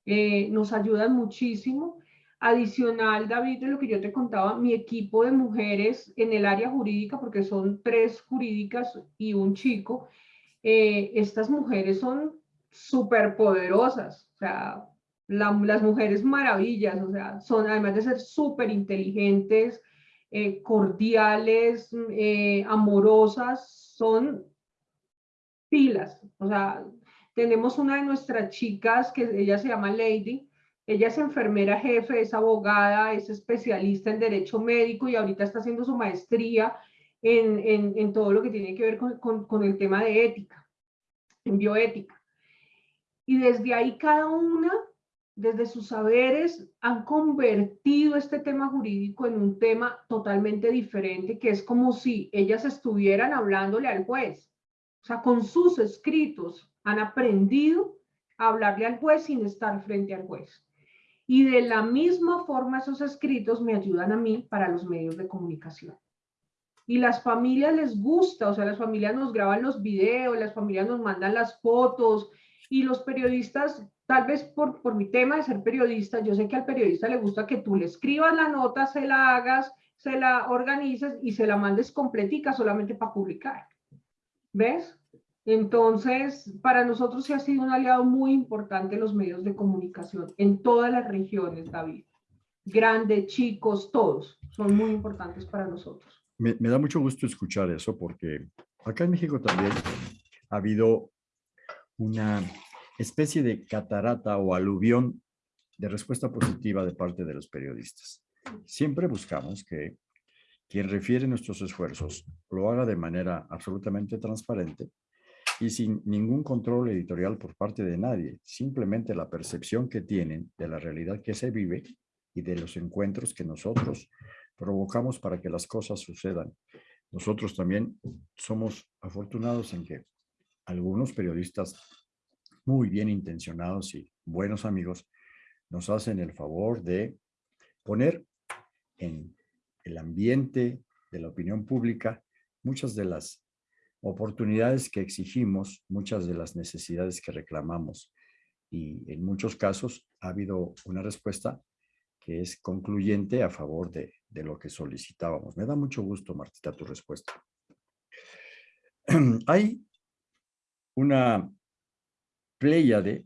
eh, nos ayudan muchísimo Adicional, David, de lo que yo te contaba, mi equipo de mujeres en el área jurídica, porque son tres jurídicas y un chico, eh, estas mujeres son súper poderosas, o sea, las mujeres maravillas, o sea, son además de ser súper inteligentes, eh, cordiales, eh, amorosas, son pilas, o sea, tenemos una de nuestras chicas que ella se llama Lady, ella es enfermera jefe, es abogada, es especialista en derecho médico y ahorita está haciendo su maestría en, todo lo que tiene que ver con, el tema de ética, en bioética. Y desde ahí cada una, desde sus saberes, han convertido este tema jurídico en un tema totalmente diferente, que es como si ellas estuvieran hablándole al juez. O sea, con sus escritos han aprendido a hablarle al juez sin estar frente al juez. Y de la misma forma esos escritos me ayudan a mí para los medios de comunicación. Y las familias les gusta, o sea, las familias nos graban los videos, las familias nos mandan las fotos y los periodistas, tal vez por, por mi tema de ser periodista, yo sé que al periodista le gusta que tú le escribas la nota, se la hagas, se la organices y se la mandes completica solamente para publicar. ¿Ves? Entonces, para nosotros se ha sido un aliado muy importante los medios de comunicación en todas las regiones, David. Grandes, chicos, todos son muy importantes para nosotros. Me, da mucho gusto escuchar eso porque acá en México también ha habido una especie de catarata o aluvión de respuesta positiva de parte de los periodistas. Siempre buscamos que quien refiere nuestros esfuerzos lo haga de manera absolutamente transparente y sin ningún control editorial por parte de nadie, simplemente la percepción que tienen de la realidad que se vive y de los encuentros que nosotros provocamos para que las cosas sucedan. Nosotros también somos afortunados en que algunos periodistas muy bien intencionados y buenos amigos nos hacen el favor de poner en el ambiente de la opinión pública muchas de las oportunidades que exigimos, muchas de las necesidades que reclamamos. Y en muchos casos ha habido una respuesta que es concluyente a favor de, lo que solicitábamos. Me da mucho gusto, Martita, tu respuesta. Hay una pléyade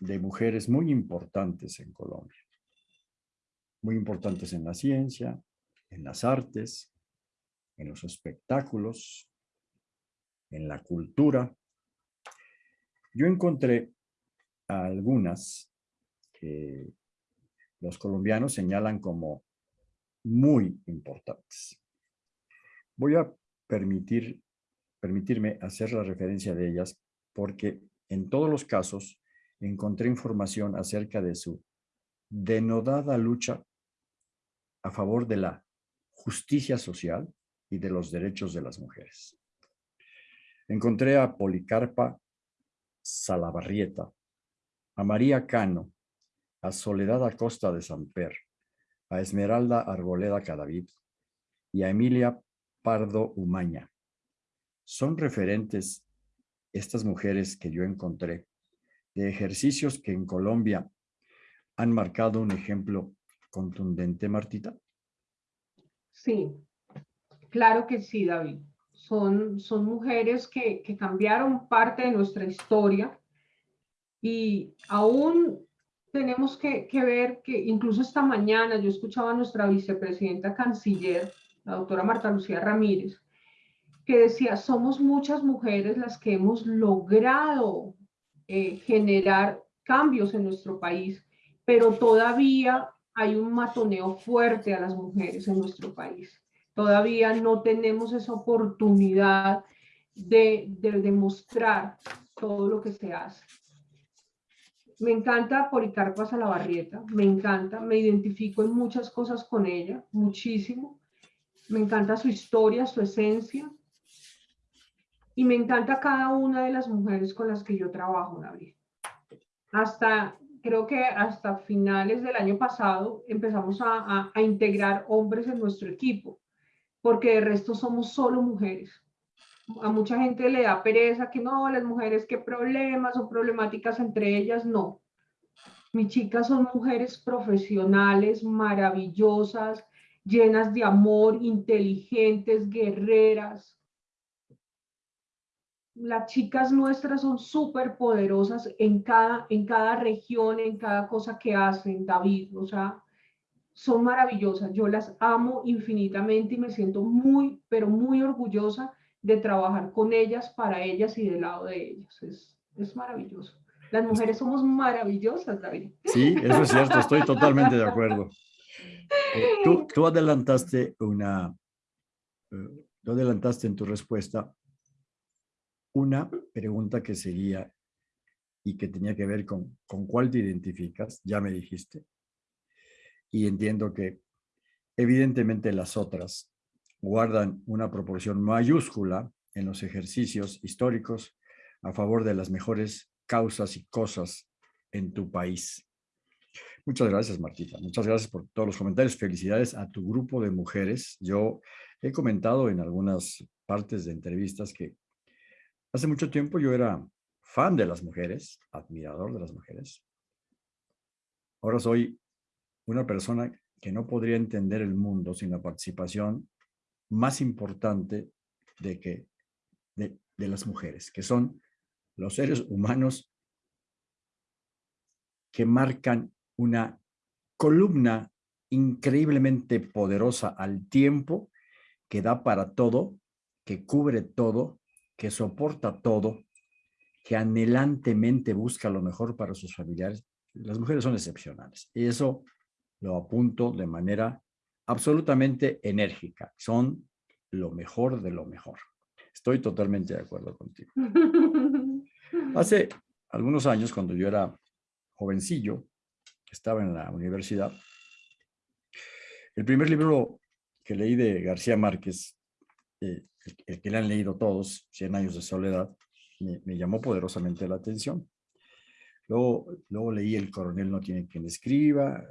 de mujeres muy importantes en Colombia. Muy importantes en la ciencia, en las artes, en los espectáculos, en la cultura. Yo encontré algunas que los colombianos señalan como muy importantes. Voy a permitir, permitirme hacer la referencia de ellas porque en todos los casos encontré información acerca de su denodada lucha a favor de la justicia social y de los derechos de las mujeres. Encontré a Policarpa Salabarrieta, a María Cano, a Soledad Acosta de Samper, a Esmeralda Arboleda Cadavid y a Emilia Pardo Umaña. Son referentes estas mujeres que yo encontré de ejercicios que en Colombia han marcado un ejemplo contundente, Martita. Sí, claro que sí, David son, son mujeres que, que cambiaron parte de nuestra historia y aún tenemos que, que, ver que incluso esta mañana yo escuchaba a nuestra vicepresidenta canciller, la doctora Marta Lucía Ramírez, que decía, somos muchas mujeres las que hemos logrado eh, generar cambios en nuestro país, pero todavía hay un matoneo fuerte a las mujeres en nuestro país. Todavía no tenemos esa oportunidad de, demostrar todo lo que se hace. Me encanta Policarpa Salabarrieta, me encanta, me identifico en muchas cosas con ella, muchísimo. Me encanta su historia, su esencia. Y me encanta cada una de las mujeres con las que yo trabajo, David. Hasta, creo que hasta finales del año pasado empezamos a integrar hombres en nuestro equipo porque de resto somos solo mujeres. A mucha gente le da pereza que no, las mujeres, qué problemas o problemáticas entre ellas, no. Mis chicas son mujeres profesionales, maravillosas, llenas de amor, inteligentes, guerreras. Las chicas nuestras son súper poderosas en cada, en cada región, en cada cosa que hacen, David. O sea, son maravillosas, yo las amo infinitamente y me siento muy, pero muy orgullosa de trabajar con ellas, para ellas y del lado de ellas. Es, es maravilloso. Las mujeres somos maravillosas, David. Sí, eso es cierto, estoy totalmente de acuerdo. Eh, tú, tú, adelantaste una, eh, tú adelantaste en tu respuesta una pregunta que seguía y que tenía que ver con, con cuál te identificas, ya me dijiste, y entiendo que evidentemente las otras guardan una proporción mayúscula en los ejercicios históricos a favor de las mejores causas y cosas en tu país. Muchas gracias, Martita. Muchas gracias por todos los comentarios. Felicidades a tu grupo de mujeres. Yo he comentado en algunas partes de entrevistas que hace mucho tiempo yo era fan de las mujeres, admirador de las mujeres. Ahora soy una persona que no podría entender el mundo sin la participación más importante de, que, de, de las mujeres, que son los seres humanos que marcan una columna increíblemente poderosa al tiempo, que da para todo, que cubre todo, que soporta todo, que anhelantemente busca lo mejor para sus familiares. Las mujeres son excepcionales. Y eso lo apunto de manera absolutamente enérgica. Son lo mejor de lo mejor. Estoy totalmente de acuerdo contigo. Hace algunos años, cuando yo era jovencillo, estaba en la universidad, el primer libro que leí de García Márquez, eh, el, que le han leído todos, Cien años de soledad, me, llamó poderosamente la atención. Luego, luego leí El coronel no tiene quien escriba,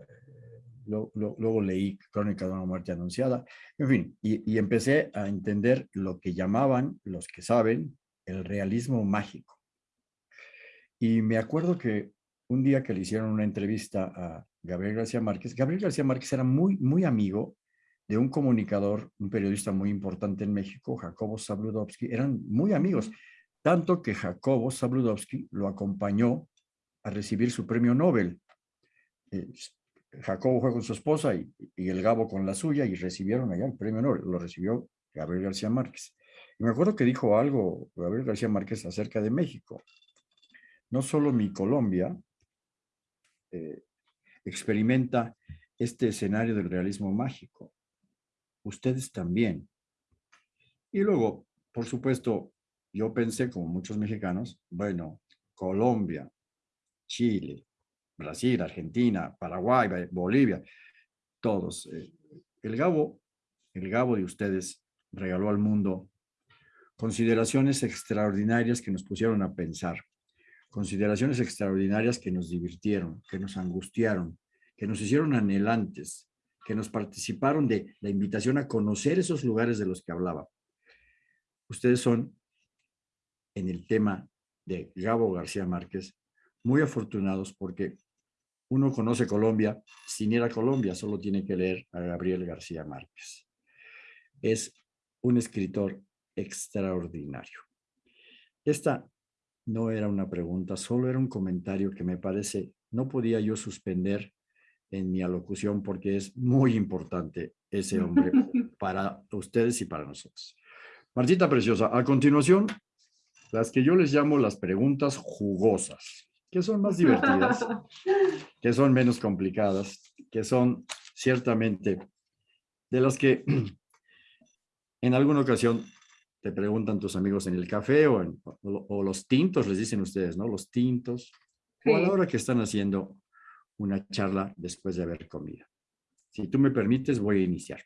luego, leí Crónica de una muerte anunciada, en fin, y, empecé a entender lo que llamaban, los que saben, el realismo mágico. Y me acuerdo que un día que le hicieron una entrevista a Gabriel García Márquez, Gabriel García Márquez era muy, muy amigo de un comunicador, un periodista muy importante en México, Jacobo Zabludovsky, eran muy amigos, tanto que Jacobo Zabludovsky lo acompañó a recibir su premio Nobel. Eh, Jacobo fue con su esposa y, el Gabo con la suya y recibieron allá el premio Nobel. Lo recibió Gabriel García Márquez. Y me acuerdo que dijo algo Gabriel García Márquez acerca de México. No solo mi Colombia eh, experimenta este escenario del realismo mágico, ustedes también. Y luego, por supuesto, yo pensé, como muchos mexicanos, bueno, Colombia, Chile, Brasil, Argentina, Paraguay, Bolivia, todos. Eh, el Gabo, el Gabo de ustedes regaló al mundo consideraciones extraordinarias que nos pusieron a pensar, consideraciones extraordinarias que nos divirtieron, que nos angustiaron, que nos hicieron anhelantes, que nos participaron de la invitación a conocer esos lugares de los que hablaba. Ustedes son, en el tema de Gabo García Márquez, muy afortunados porque uno conoce Colombia sin ir a Colombia, solo tiene que leer a Gabriel García Márquez. Es un escritor extraordinario. Esta no era una pregunta, solo era un comentario que me parece no podía yo suspender en mi alocución porque es muy importante ese hombre para ustedes y para nosotros. Martita Preciosa, a continuación, las que yo les llamo las preguntas jugosas que son más divertidas, que son menos complicadas, que son ciertamente de las que en alguna ocasión te preguntan tus amigos en el café o, en, o, los tintos, les dicen ustedes, ¿no? Los tintos, o a la hora que están haciendo una charla después de haber comido. Si tú me permites, voy a iniciar.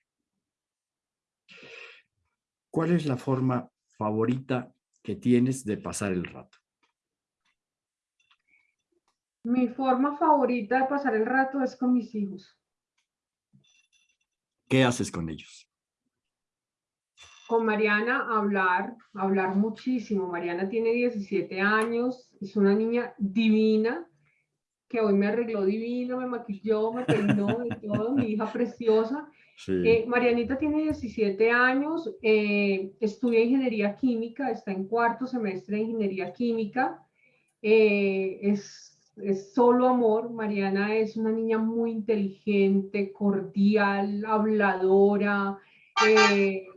¿Cuál es la forma favorita que tienes de pasar el rato? Mi forma favorita de pasar el rato es con mis hijos. ¿Qué haces con ellos? Con Mariana hablar, hablar muchísimo. Mariana tiene 17 años, es una niña divina, que hoy me arregló divino, me maquilló, me peinó y todo, mi hija preciosa. Eh, Marianita tiene 17 años, eh, estudia ingeniería química, está en cuarto semestre de ingeniería química. Eh, es es solo amor. Mariana es una niña muy inteligente, cordial, habladora eh,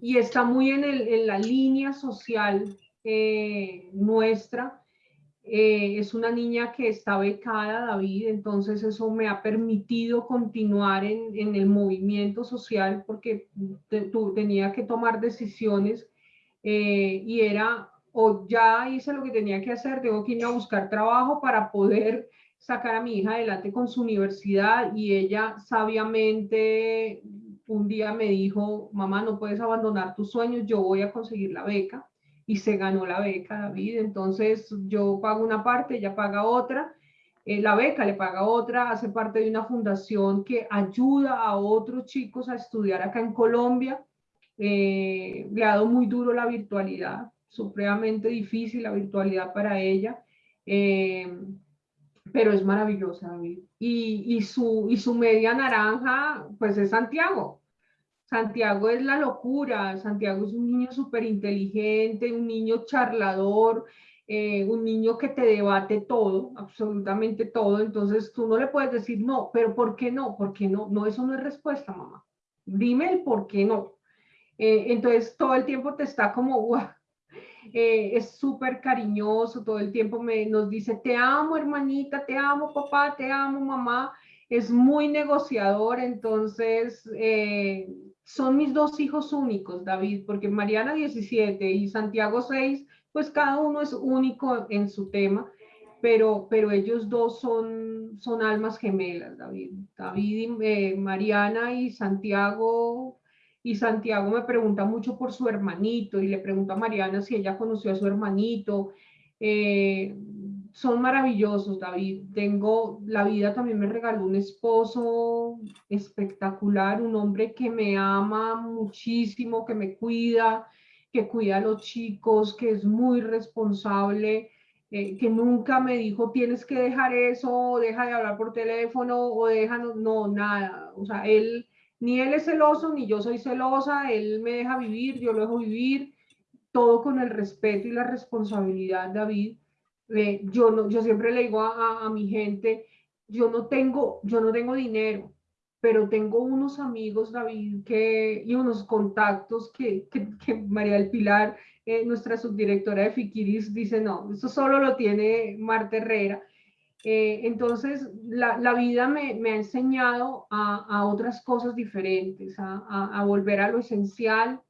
y está muy en, el, en la línea social eh, nuestra. Eh, es una niña que está becada, David, entonces eso me ha permitido continuar en, en el movimiento social porque tenía que tomar decisiones y era o ya hice lo que tenía que hacer, tengo que ir a buscar trabajo para poder sacar a mi hija adelante con su universidad y ella sabiamente un día me dijo, mamá, no puedes abandonar tus sueños, yo voy a conseguir la beca y se ganó la beca, David. Entonces yo pago una parte, ella paga otra, eh, la beca le paga otra, hace parte de una fundación que ayuda a otros chicos a estudiar acá en Colombia. Eh, le ha dado muy duro la virtualidad, supremamente difícil la virtualidad para ella, eh, pero es maravillosa. Y, y, su, y su media naranja, pues es Santiago. Santiago es la locura, Santiago es un niño súper inteligente, un niño charlador, eh, un niño que te debate todo, absolutamente todo, entonces tú no le puedes decir no, pero ¿por qué no? ¿Por qué no? No, eso no es respuesta, mamá. Dime el por qué no. Eh, entonces todo el tiempo te está como, eh, es súper cariñoso, todo el tiempo me, nos dice, te amo hermanita, te amo papá, te amo mamá. es muy negociador, entonces eh, son mis dos hijos únicos, David, porque Mariana 17 y Santiago 6, pues cada uno es único en su tema, pero, pero ellos dos son, son almas gemelas, David. David, eh, Mariana y Santiago y Santiago me pregunta mucho por su hermanito y le pregunta a Mariana si ella conoció a su hermanito. Eh, son maravillosos, David. Tengo, la vida también me regaló un esposo espectacular, un hombre que me ama muchísimo, que me cuida, que cuida a los chicos, que es muy responsable, eh, que nunca me dijo tienes que dejar eso, deja de hablar por teléfono o deja, no, nada. O sea, él ni él es celoso, ni yo soy celosa, él me deja vivir, yo lo dejo vivir, todo con el respeto y la responsabilidad, David. Eh, yo, no, yo siempre le digo a, mi gente, yo no tengo, yo no tengo dinero, pero tengo unos amigos, David, que, y unos contactos que, que, María del Pilar, eh, nuestra subdirectora de Fikiris, dice, no, eso solo lo tiene Marta Herrera. Eh, entonces, la, vida me, ha enseñado a, a otras cosas diferentes, a, a, volver a lo esencial.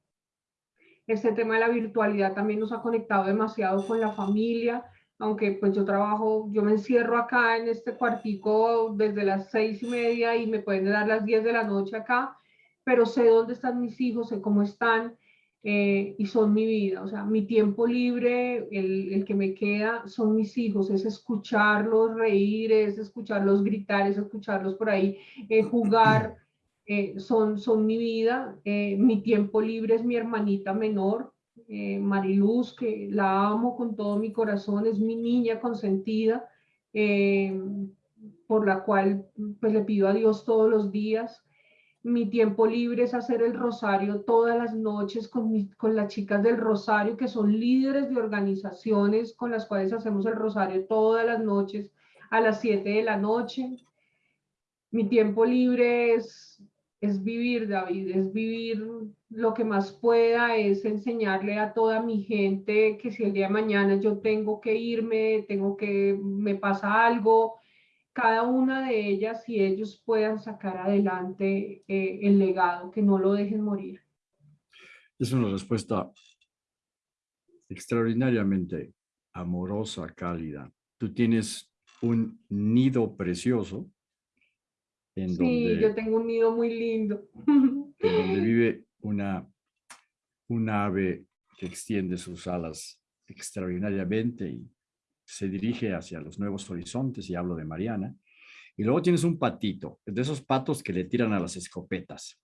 Este tema de la virtualidad también nos ha conectado demasiado con la familia, aunque pues yo trabajo, yo me encierro acá en este cuartico desde las seis y media y me pueden dar las diez de la noche acá, pero sé dónde están mis hijos, sé cómo están, eh, y son mi vida, o sea, mi tiempo libre, el, el, que me queda, son mis hijos, es escucharlos reír, es escucharlos gritar, es escucharlos por ahí eh, jugar, eh, son, son mi vida, mi tiempo libre es mi hermanita menor, Mariluz, que la amo con todo mi corazón, es mi niña consentida, por la cual pues le pido a Dios todos los días, mi tiempo libre es hacer el rosario todas las noches con, con las chicas del rosario, que son líderes de organizaciones con las cuales hacemos el rosario todas las noches a las 7 de la noche. Mi tiempo libre es, es vivir, David, es vivir lo que más pueda, es enseñarle a toda mi gente que si el día de mañana yo tengo que irme, tengo que, me pasa algo, cada una de ellas y ellos puedan sacar adelante eh, el legado, que no lo dejen morir. Es una respuesta extraordinariamente amorosa, cálida. Tú tienes un nido precioso. En sí, yo tengo un nido muy lindo. En donde vive una, una ave que extiende sus alas extraordinariamente y se dirige hacia los nuevos horizontes y hablo de Mariana. Y luego tienes un patito, de esos patos que le tiran a las escopetas.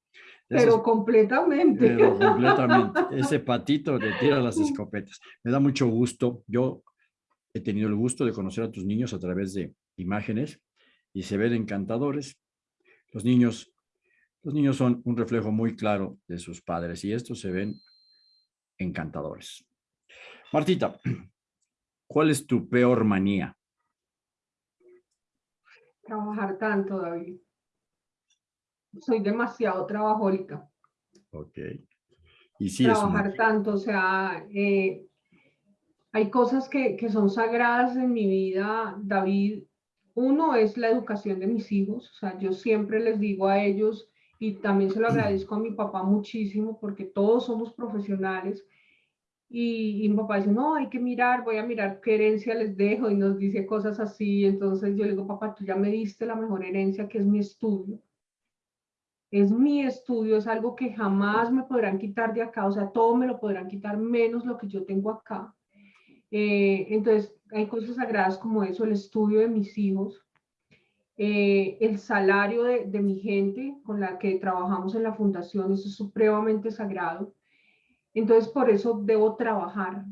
pero completamente. Pero completamente. Ese patito le tira a las escopetas. Me da mucho gusto. Yo he tenido el gusto de conocer a tus niños a través de imágenes y se ven encantadores. Los niños, los niños son un reflejo muy claro de sus padres y estos se ven encantadores. Martita, ¿Cuál es tu peor manía? Trabajar tanto, David. Soy demasiado trabajólica. Ok. Y sí Trabajar tanto, o sea, eh, hay cosas que, que son sagradas en mi vida, David. Uno es la educación de mis hijos, o sea, yo siempre les digo a ellos, y también se lo agradezco a mi papá muchísimo, porque todos somos profesionales, y, mi papá dice, no, hay que mirar, voy a mirar qué herencia les dejo y nos dice cosas así. Entonces yo le digo, papá, tú ya me diste la mejor herencia que es mi estudio. Es mi estudio, es algo que jamás me podrán quitar de acá, o sea, todo me lo podrán quitar menos lo que yo tengo acá. Eh, entonces, hay cosas sagradas como eso, el estudio de mis hijos, eh, el salario de, de mi gente con la que trabajamos en la fundación, eso es supremamente sagrado entonces, por eso debo trabajar,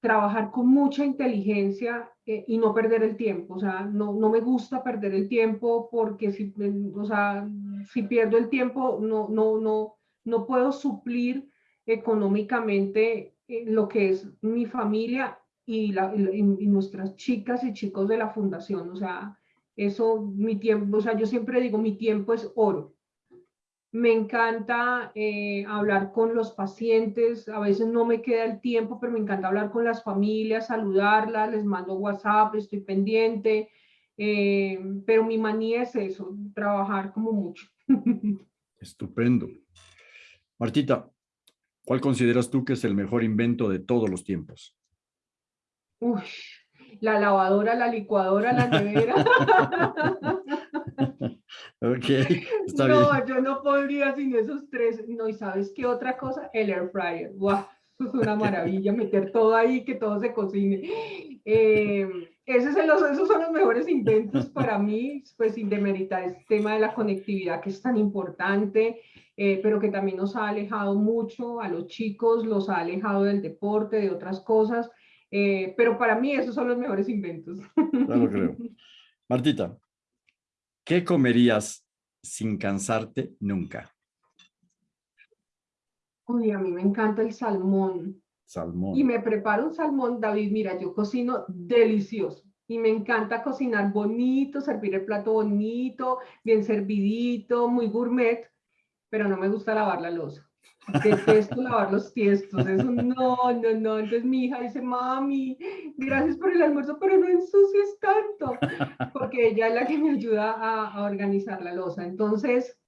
trabajar con mucha inteligencia eh, y no perder el tiempo. O sea, no, no, me gusta perder el tiempo porque si, o sea, si pierdo el tiempo, no, no, no, no puedo suplir económicamente eh, lo que es mi familia y, la, y, nuestras chicas y chicos de la fundación. O sea, eso, mi tiempo, o sea, yo siempre digo, mi tiempo es oro. Me encanta eh, hablar con los pacientes, a veces no me queda el tiempo, pero me encanta hablar con las familias, saludarlas, les mando WhatsApp, estoy pendiente. Eh, pero mi manía es eso, trabajar como mucho. Estupendo. Martita, ¿cuál consideras tú que es el mejor invento de todos los tiempos? Uy, la lavadora, la licuadora, la nevera. ok, está no, yo no podría sin esos tres. No, ¿y sabes qué otra cosa? El air fryer. ¡Wow! es una maravilla, meter todo ahí, que todo se cocine. Eh, ese es esos son los mejores inventos para mí, pues sin demeritar este tema de la conectividad que es tan importante, eh, pero que también nos ha alejado mucho a los chicos, los ha alejado del deporte, de otras cosas. Eh, pero para mí esos son los mejores inventos. Claro, creo. Martita, ¿qué comerías sin cansarte nunca? Uy, a mí me encanta el salmón. Salmón. Y me preparo un salmón, David, mira, yo cocino delicioso. Y me encanta cocinar bonito, servir el plato bonito, bien servidito, muy gourmet, pero no me gusta lavar la losa. Detesto lavar los tiestos, eso no, no, no. Entonces mi hija dice, mami, gracias por el almuerzo, pero no ensucies tanto, porque ella es la que me ayuda a, a organizar la losa. Entonces,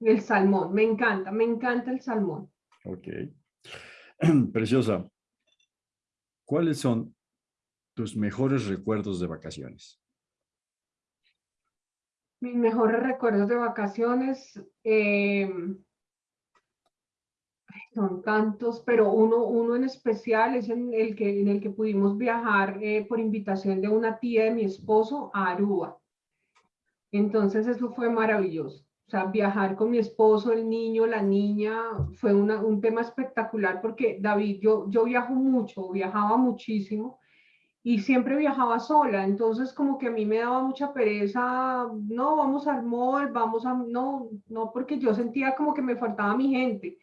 el salmón, me encanta, me encanta el salmón. Ok. Preciosa, ¿cuáles son tus mejores recuerdos de vacaciones? Mis mejores recuerdos de vacaciones, em, son tantos, pero uno, uno en especial es en el que, en el que pudimos viajar eh, por invitación de una tía de mi esposo a Aruba. Entonces eso fue maravilloso. O sea, viajar con mi esposo, el niño, la niña, fue un tema espectacular porque David, yo, yo viajo mucho, viajaba muchísimo y siempre viajaba sola, entonces como que a mí me daba mucha pereza, no, vamos al mall, vamos a, no, no, porque yo sentía como que me faltaba mi gente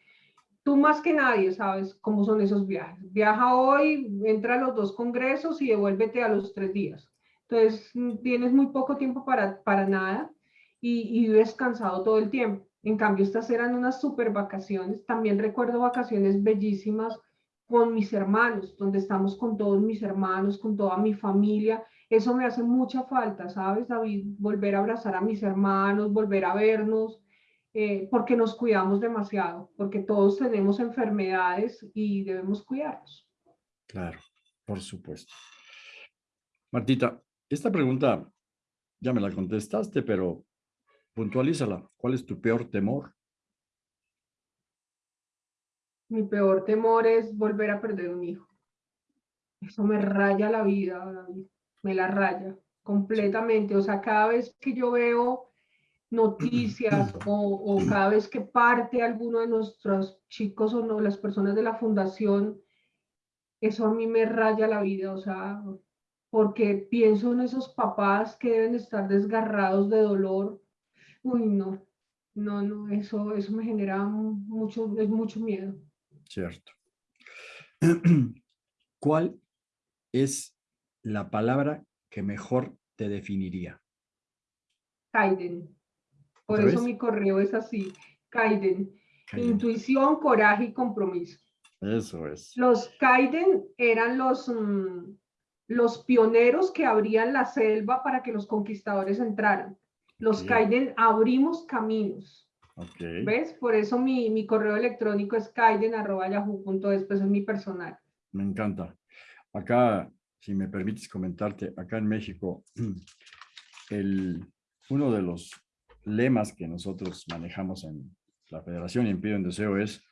tú más que nadie sabes cómo son esos viajes. Viaja hoy, entra a los dos congresos y devuélvete a los tres días. Entonces, mm, tienes muy poco tiempo para, para nada y, y vives cansado todo el tiempo. En cambio, estas eran unas super vacaciones. También recuerdo vacaciones bellísimas con mis hermanos, donde estamos con todos mis hermanos, con toda mi familia. Eso me hace mucha falta, ¿sabes, David? Volver a abrazar a mis hermanos, volver a vernos, eh, porque nos cuidamos demasiado, porque todos tenemos enfermedades y debemos cuidarnos. Claro, por supuesto. Martita, esta pregunta ya me la contestaste, pero puntualízala. ¿Cuál es tu peor temor? Mi peor temor es volver a perder un hijo. Eso me raya la vida, me la raya completamente. O sea, cada vez que yo veo noticias o, cada vez que parte alguno de nuestros chicos o no, las personas de la fundación, eso a mí me raya la vida, o sea, porque pienso en esos papás que deben estar desgarrados de dolor. Uy, no, no, no, eso, eso me genera mucho, es mucho miedo. Cierto. ¿Cuál es la palabra que mejor te definiría? Kaiden. Por eso mi correo es así, Kaiden. Intuición, coraje y compromiso. Eso es. Los Kaiden eran los, mm, los pioneros que abrían la selva para que los conquistadores entraran. Los Kaiden abrimos caminos. ¿Ves? Por eso mi, mi correo electrónico es kaiden.yahoo.es, pues es mi personal. Me encanta. Acá, si me permites comentarte, acá en México, el, uno de los lemas que nosotros manejamos en la Federación y en Pido en Deseo es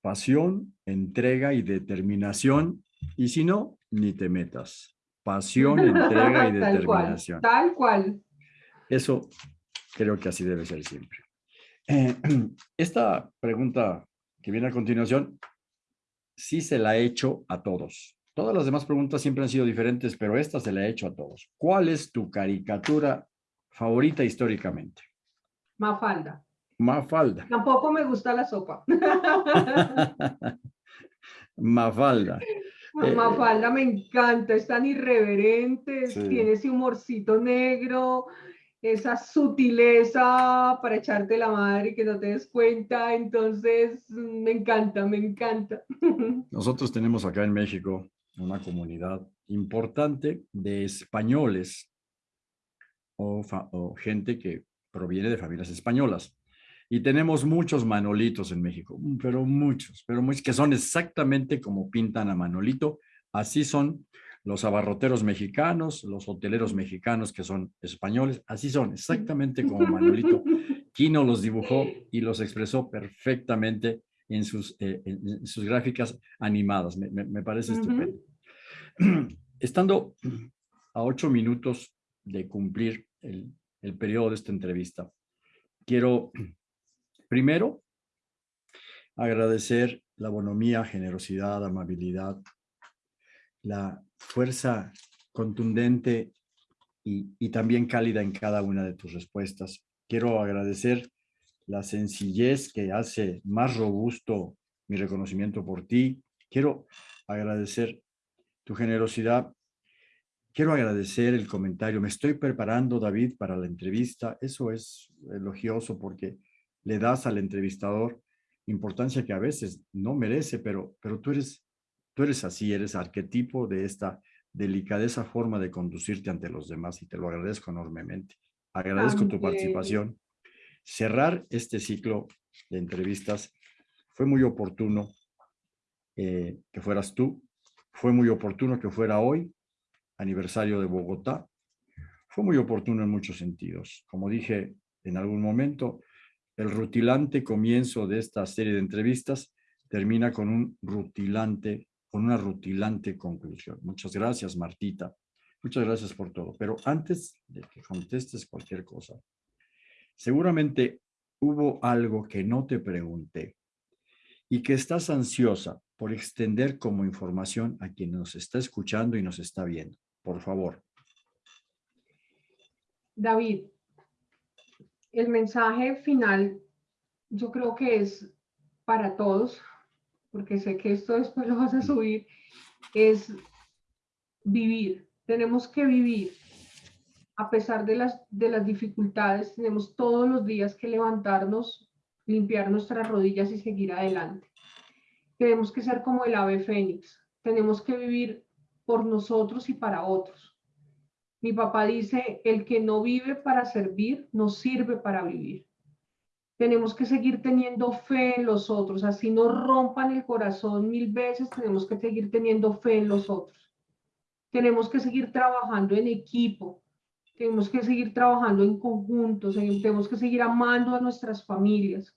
pasión, entrega y determinación, y si no, ni te metas. Pasión, entrega y determinación. tal cual. Eso creo que así debe ser siempre. Eh, esta pregunta que viene a continuación, sí se la he hecho a todos. Todas las demás preguntas siempre han sido diferentes, pero esta se la he hecho a todos. ¿Cuál es tu caricatura favorita históricamente? Mafalda. Mafalda. Tampoco me gusta la sopa. Mafalda. Eh, Mafalda me encanta, es tan irreverente, tiene ese humorcito negro, esa sutileza para echarte la madre y que no te des cuenta, entonces me encanta, me encanta. Nosotros tenemos acá en México una comunidad importante de españoles o, gente que proviene de familias españolas. Y tenemos muchos Manolitos en México, mm, pero muchos, pero muchos que son exactamente como pintan a Manolito. Así son los abarroteros mexicanos, los hoteleros mexicanos que son españoles, así son, exactamente como Manolito. Quino los dibujó y los expresó perfectamente en sus, eh, en sus gráficas animadas. Me, parece estupendo. Estando a ocho minutos de cumplir el, el periodo de esta entrevista, quiero primero agradecer la bonomía, generosidad, amabilidad, la fuerza contundente y, y, también cálida en cada una de tus respuestas. Quiero agradecer la sencillez que hace más robusto mi reconocimiento por ti. Quiero agradecer tu generosidad. Quiero agradecer el comentario. Me estoy preparando, David, para la entrevista. Eso es elogioso porque le das al entrevistador importancia que a veces no merece, pero, pero tú, eres, tú eres así, eres arquetipo de esta delicadeza forma de conducirte ante los demás y te lo agradezco enormemente. Agradezco tu participación cerrar este ciclo de entrevistas. Fue muy oportuno eh, que fueras tú. Fue muy oportuno que fuera hoy, aniversario de Bogotá. Fue muy oportuno en muchos sentidos. Como dije en algún momento, el rutilante comienzo de esta serie de entrevistas termina con un rutilante, con una rutilante conclusión. Muchas gracias, Martita. Muchas gracias por todo. Pero antes de que contestes cualquier cosa, Seguramente hubo algo que no te pregunté y que estás ansiosa por extender como información a quien nos está escuchando y nos está viendo. Por favor. David, el mensaje final yo creo que es para todos, porque sé que esto después lo vas a subir, es vivir. Tenemos que vivir a pesar de las, de las dificultades, tenemos todos los días que levantarnos, limpiar nuestras rodillas y seguir adelante. Tenemos que ser como el ave fénix, tenemos que vivir por nosotros y para otros. Mi papá dice, el que no vive para servir, no sirve para vivir. Tenemos que seguir teniendo fe en los otros, así nos rompan el corazón mil veces, tenemos que seguir teniendo fe en los otros. Tenemos que seguir trabajando en equipo, tenemos que seguir trabajando en conjunto, tenemos que seguir amando a nuestras familias,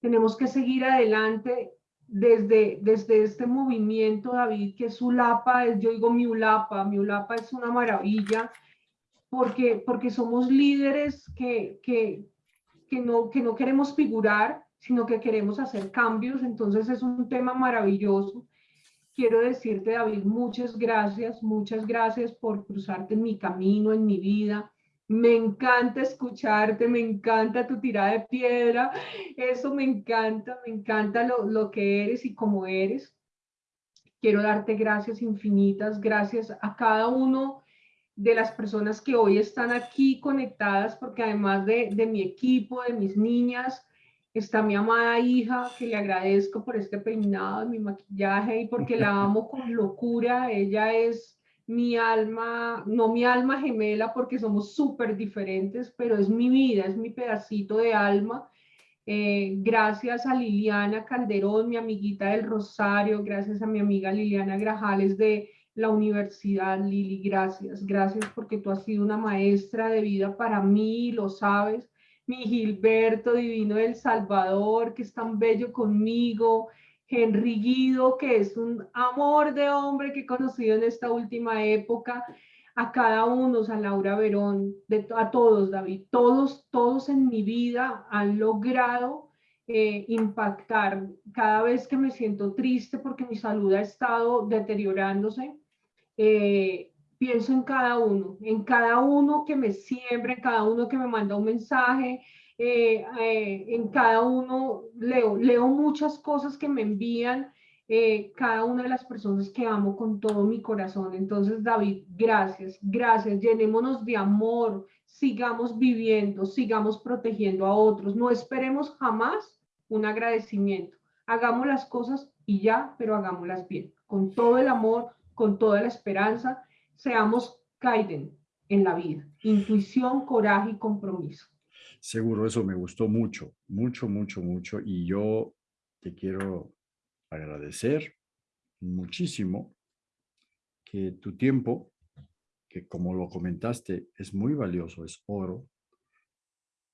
tenemos que seguir adelante desde, desde este movimiento, David, que es ULAPA, es, yo digo mi ULAPA, mi ULAPA es una maravilla, porque, porque somos líderes que, que, que, no, que no queremos figurar, sino que queremos hacer cambios, entonces es un tema maravilloso quiero decirte, David, muchas gracias, muchas gracias por cruzarte en mi camino, en mi vida. Me encanta escucharte, me encanta tu tirada de piedra, eso me encanta, me encanta lo, lo que eres y cómo eres. Quiero darte gracias infinitas, gracias a cada uno de las personas que hoy están aquí conectadas, porque además de, de mi equipo, de mis niñas, está mi amada hija, que le agradezco por este peinado, mi maquillaje y porque la amo con locura. Ella es mi alma, no mi alma gemela porque somos súper diferentes, pero es mi vida, es mi pedacito de alma. Eh, gracias a Liliana Calderón, mi amiguita del Rosario, gracias a mi amiga Liliana Grajales de la universidad, Lili, gracias, gracias porque tú has sido una maestra de vida para mí, lo sabes mi Gilberto Divino del Salvador, que es tan bello conmigo, Henry Guido, que es un amor de hombre que he conocido en esta última época, a cada uno, a Laura Verón, a todos, David, todos, todos en mi vida han logrado eh, impactar. Cada vez que me siento triste porque mi salud ha estado deteriorándose, eh, pienso en cada uno, en cada uno que me siembra, en cada uno que me manda un mensaje, eh, eh, en cada uno leo, leo muchas cosas que me envían eh, cada una de las personas que amo con todo mi corazón. Entonces, David, gracias, gracias, llenémonos de amor, sigamos viviendo, sigamos protegiendo a otros, no esperemos jamás un agradecimiento. Hagamos las cosas y ya, pero hagámoslas bien, con todo el amor, con toda la esperanza seamos Kaiden, en la vida. Intuición, coraje y compromiso. Seguro, eso me gustó mucho, mucho, mucho, mucho. Y yo te quiero agradecer muchísimo que tu tiempo, que como lo comentaste, es muy valioso, es oro,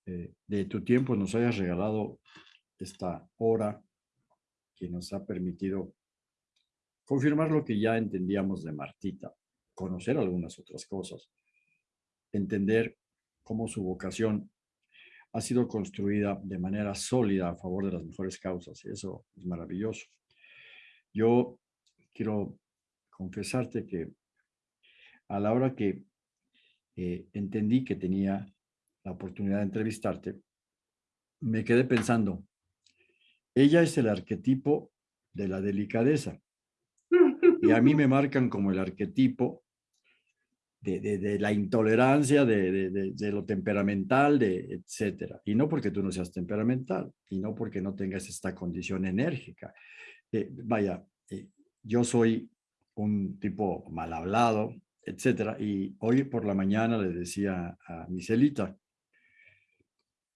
eh, de tu tiempo nos hayas regalado esta hora que nos ha permitido confirmar lo que ya entendíamos de Martita, conocer algunas otras cosas, entender cómo su vocación ha sido construida de manera sólida a favor de las mejores causas. Y eso es maravilloso. Yo quiero confesarte que a la hora que eh, entendí que tenía la oportunidad de entrevistarte, me quedé pensando, ella es el arquetipo de la delicadeza. Y a mí me marcan como el arquetipo de, la intolerancia, de, lo temperamental, de etcétera. Y no porque tú no seas temperamental, y no porque no tengas esta condición enérgica. Eh, vaya, eh, yo soy un tipo mal hablado, etcétera. Y hoy por la mañana le decía a Miselita,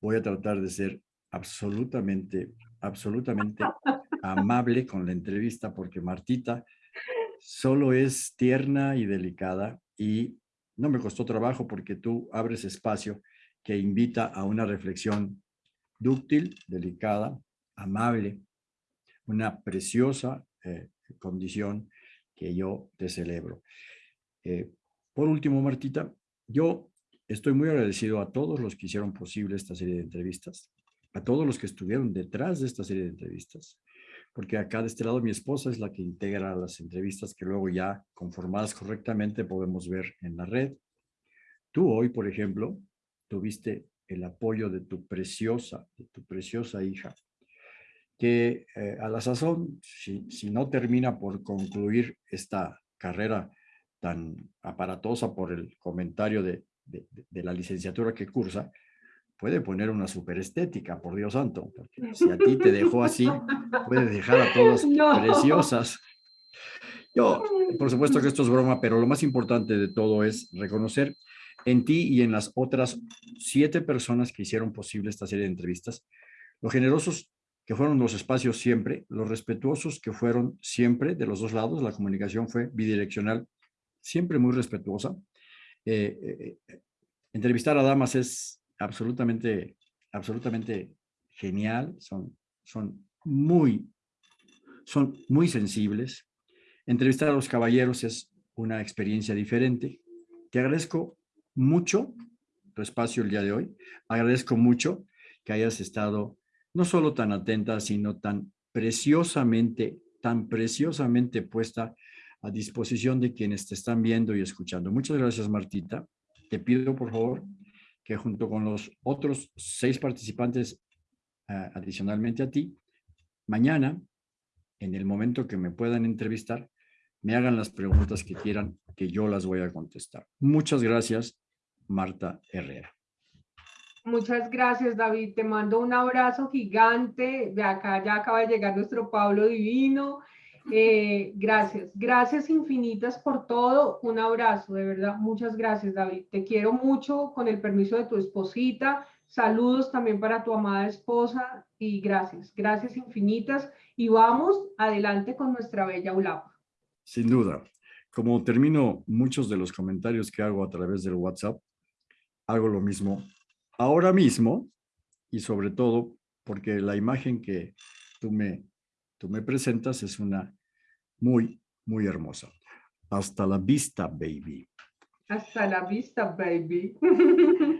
voy a tratar de ser absolutamente, absolutamente amable con la entrevista porque Martita solo es tierna y delicada y no me costó trabajo porque tú abres espacio que invita a una reflexión dúctil, delicada, amable, una preciosa eh, condición que yo te celebro. Eh, por último, Martita, yo estoy muy agradecido a todos los que hicieron posible esta serie de entrevistas, a todos los que estuvieron detrás de esta serie de entrevistas, porque acá de este lado mi esposa es la que integra las entrevistas que luego ya conformadas correctamente podemos ver en la red. Tú hoy, por ejemplo, tuviste el apoyo de tu preciosa, de tu preciosa hija, que eh, a la sazón, si, no termina por concluir esta carrera tan aparatosa por el comentario de, de la licenciatura que cursa, puede poner una superestética, por Dios santo, porque si a ti te dejó así, puede dejar a todas preciosas. Yo, por supuesto que esto es broma, pero lo más importante de todo es reconocer en ti y en las otras siete personas que hicieron posible esta serie de entrevistas, lo generosos que fueron los espacios siempre, los respetuosos que fueron siempre de los dos lados, la comunicación fue bidireccional, siempre muy respetuosa. Eh, eh, eh, entrevistar a damas es absolutamente, absolutamente genial, son, son, muy, son muy sensibles. Entrevistar a los caballeros es una experiencia diferente. Te agradezco mucho tu espacio el día de hoy. Agradezco mucho que hayas estado no solo tan atenta, sino tan preciosamente, tan preciosamente puesta a disposición de quienes te están viendo y escuchando. Muchas gracias, Martita. Te pido, por favor, junto con los otros seis participantes adicionalmente a ti, mañana, en el momento que me puedan entrevistar, me hagan las preguntas que quieran, que yo las voy a contestar. Muchas gracias, Marta Herrera. Muchas gracias, David. Te mando un abrazo gigante. De acá ya acaba de llegar nuestro Pablo Divino. Eh, gracias, gracias infinitas por todo. Un abrazo, de verdad. Muchas gracias, David. Te quiero mucho con el permiso de tu esposita. Saludos también para tu amada esposa y gracias, gracias infinitas. Y vamos adelante con nuestra bella ULAP. Sin duda. Como termino muchos de los comentarios que hago a través del WhatsApp, hago lo mismo ahora mismo y sobre todo porque la imagen que tú me tú me presentas es una muy, muy hermosa. Hasta la vista, baby. Hasta la vista, baby.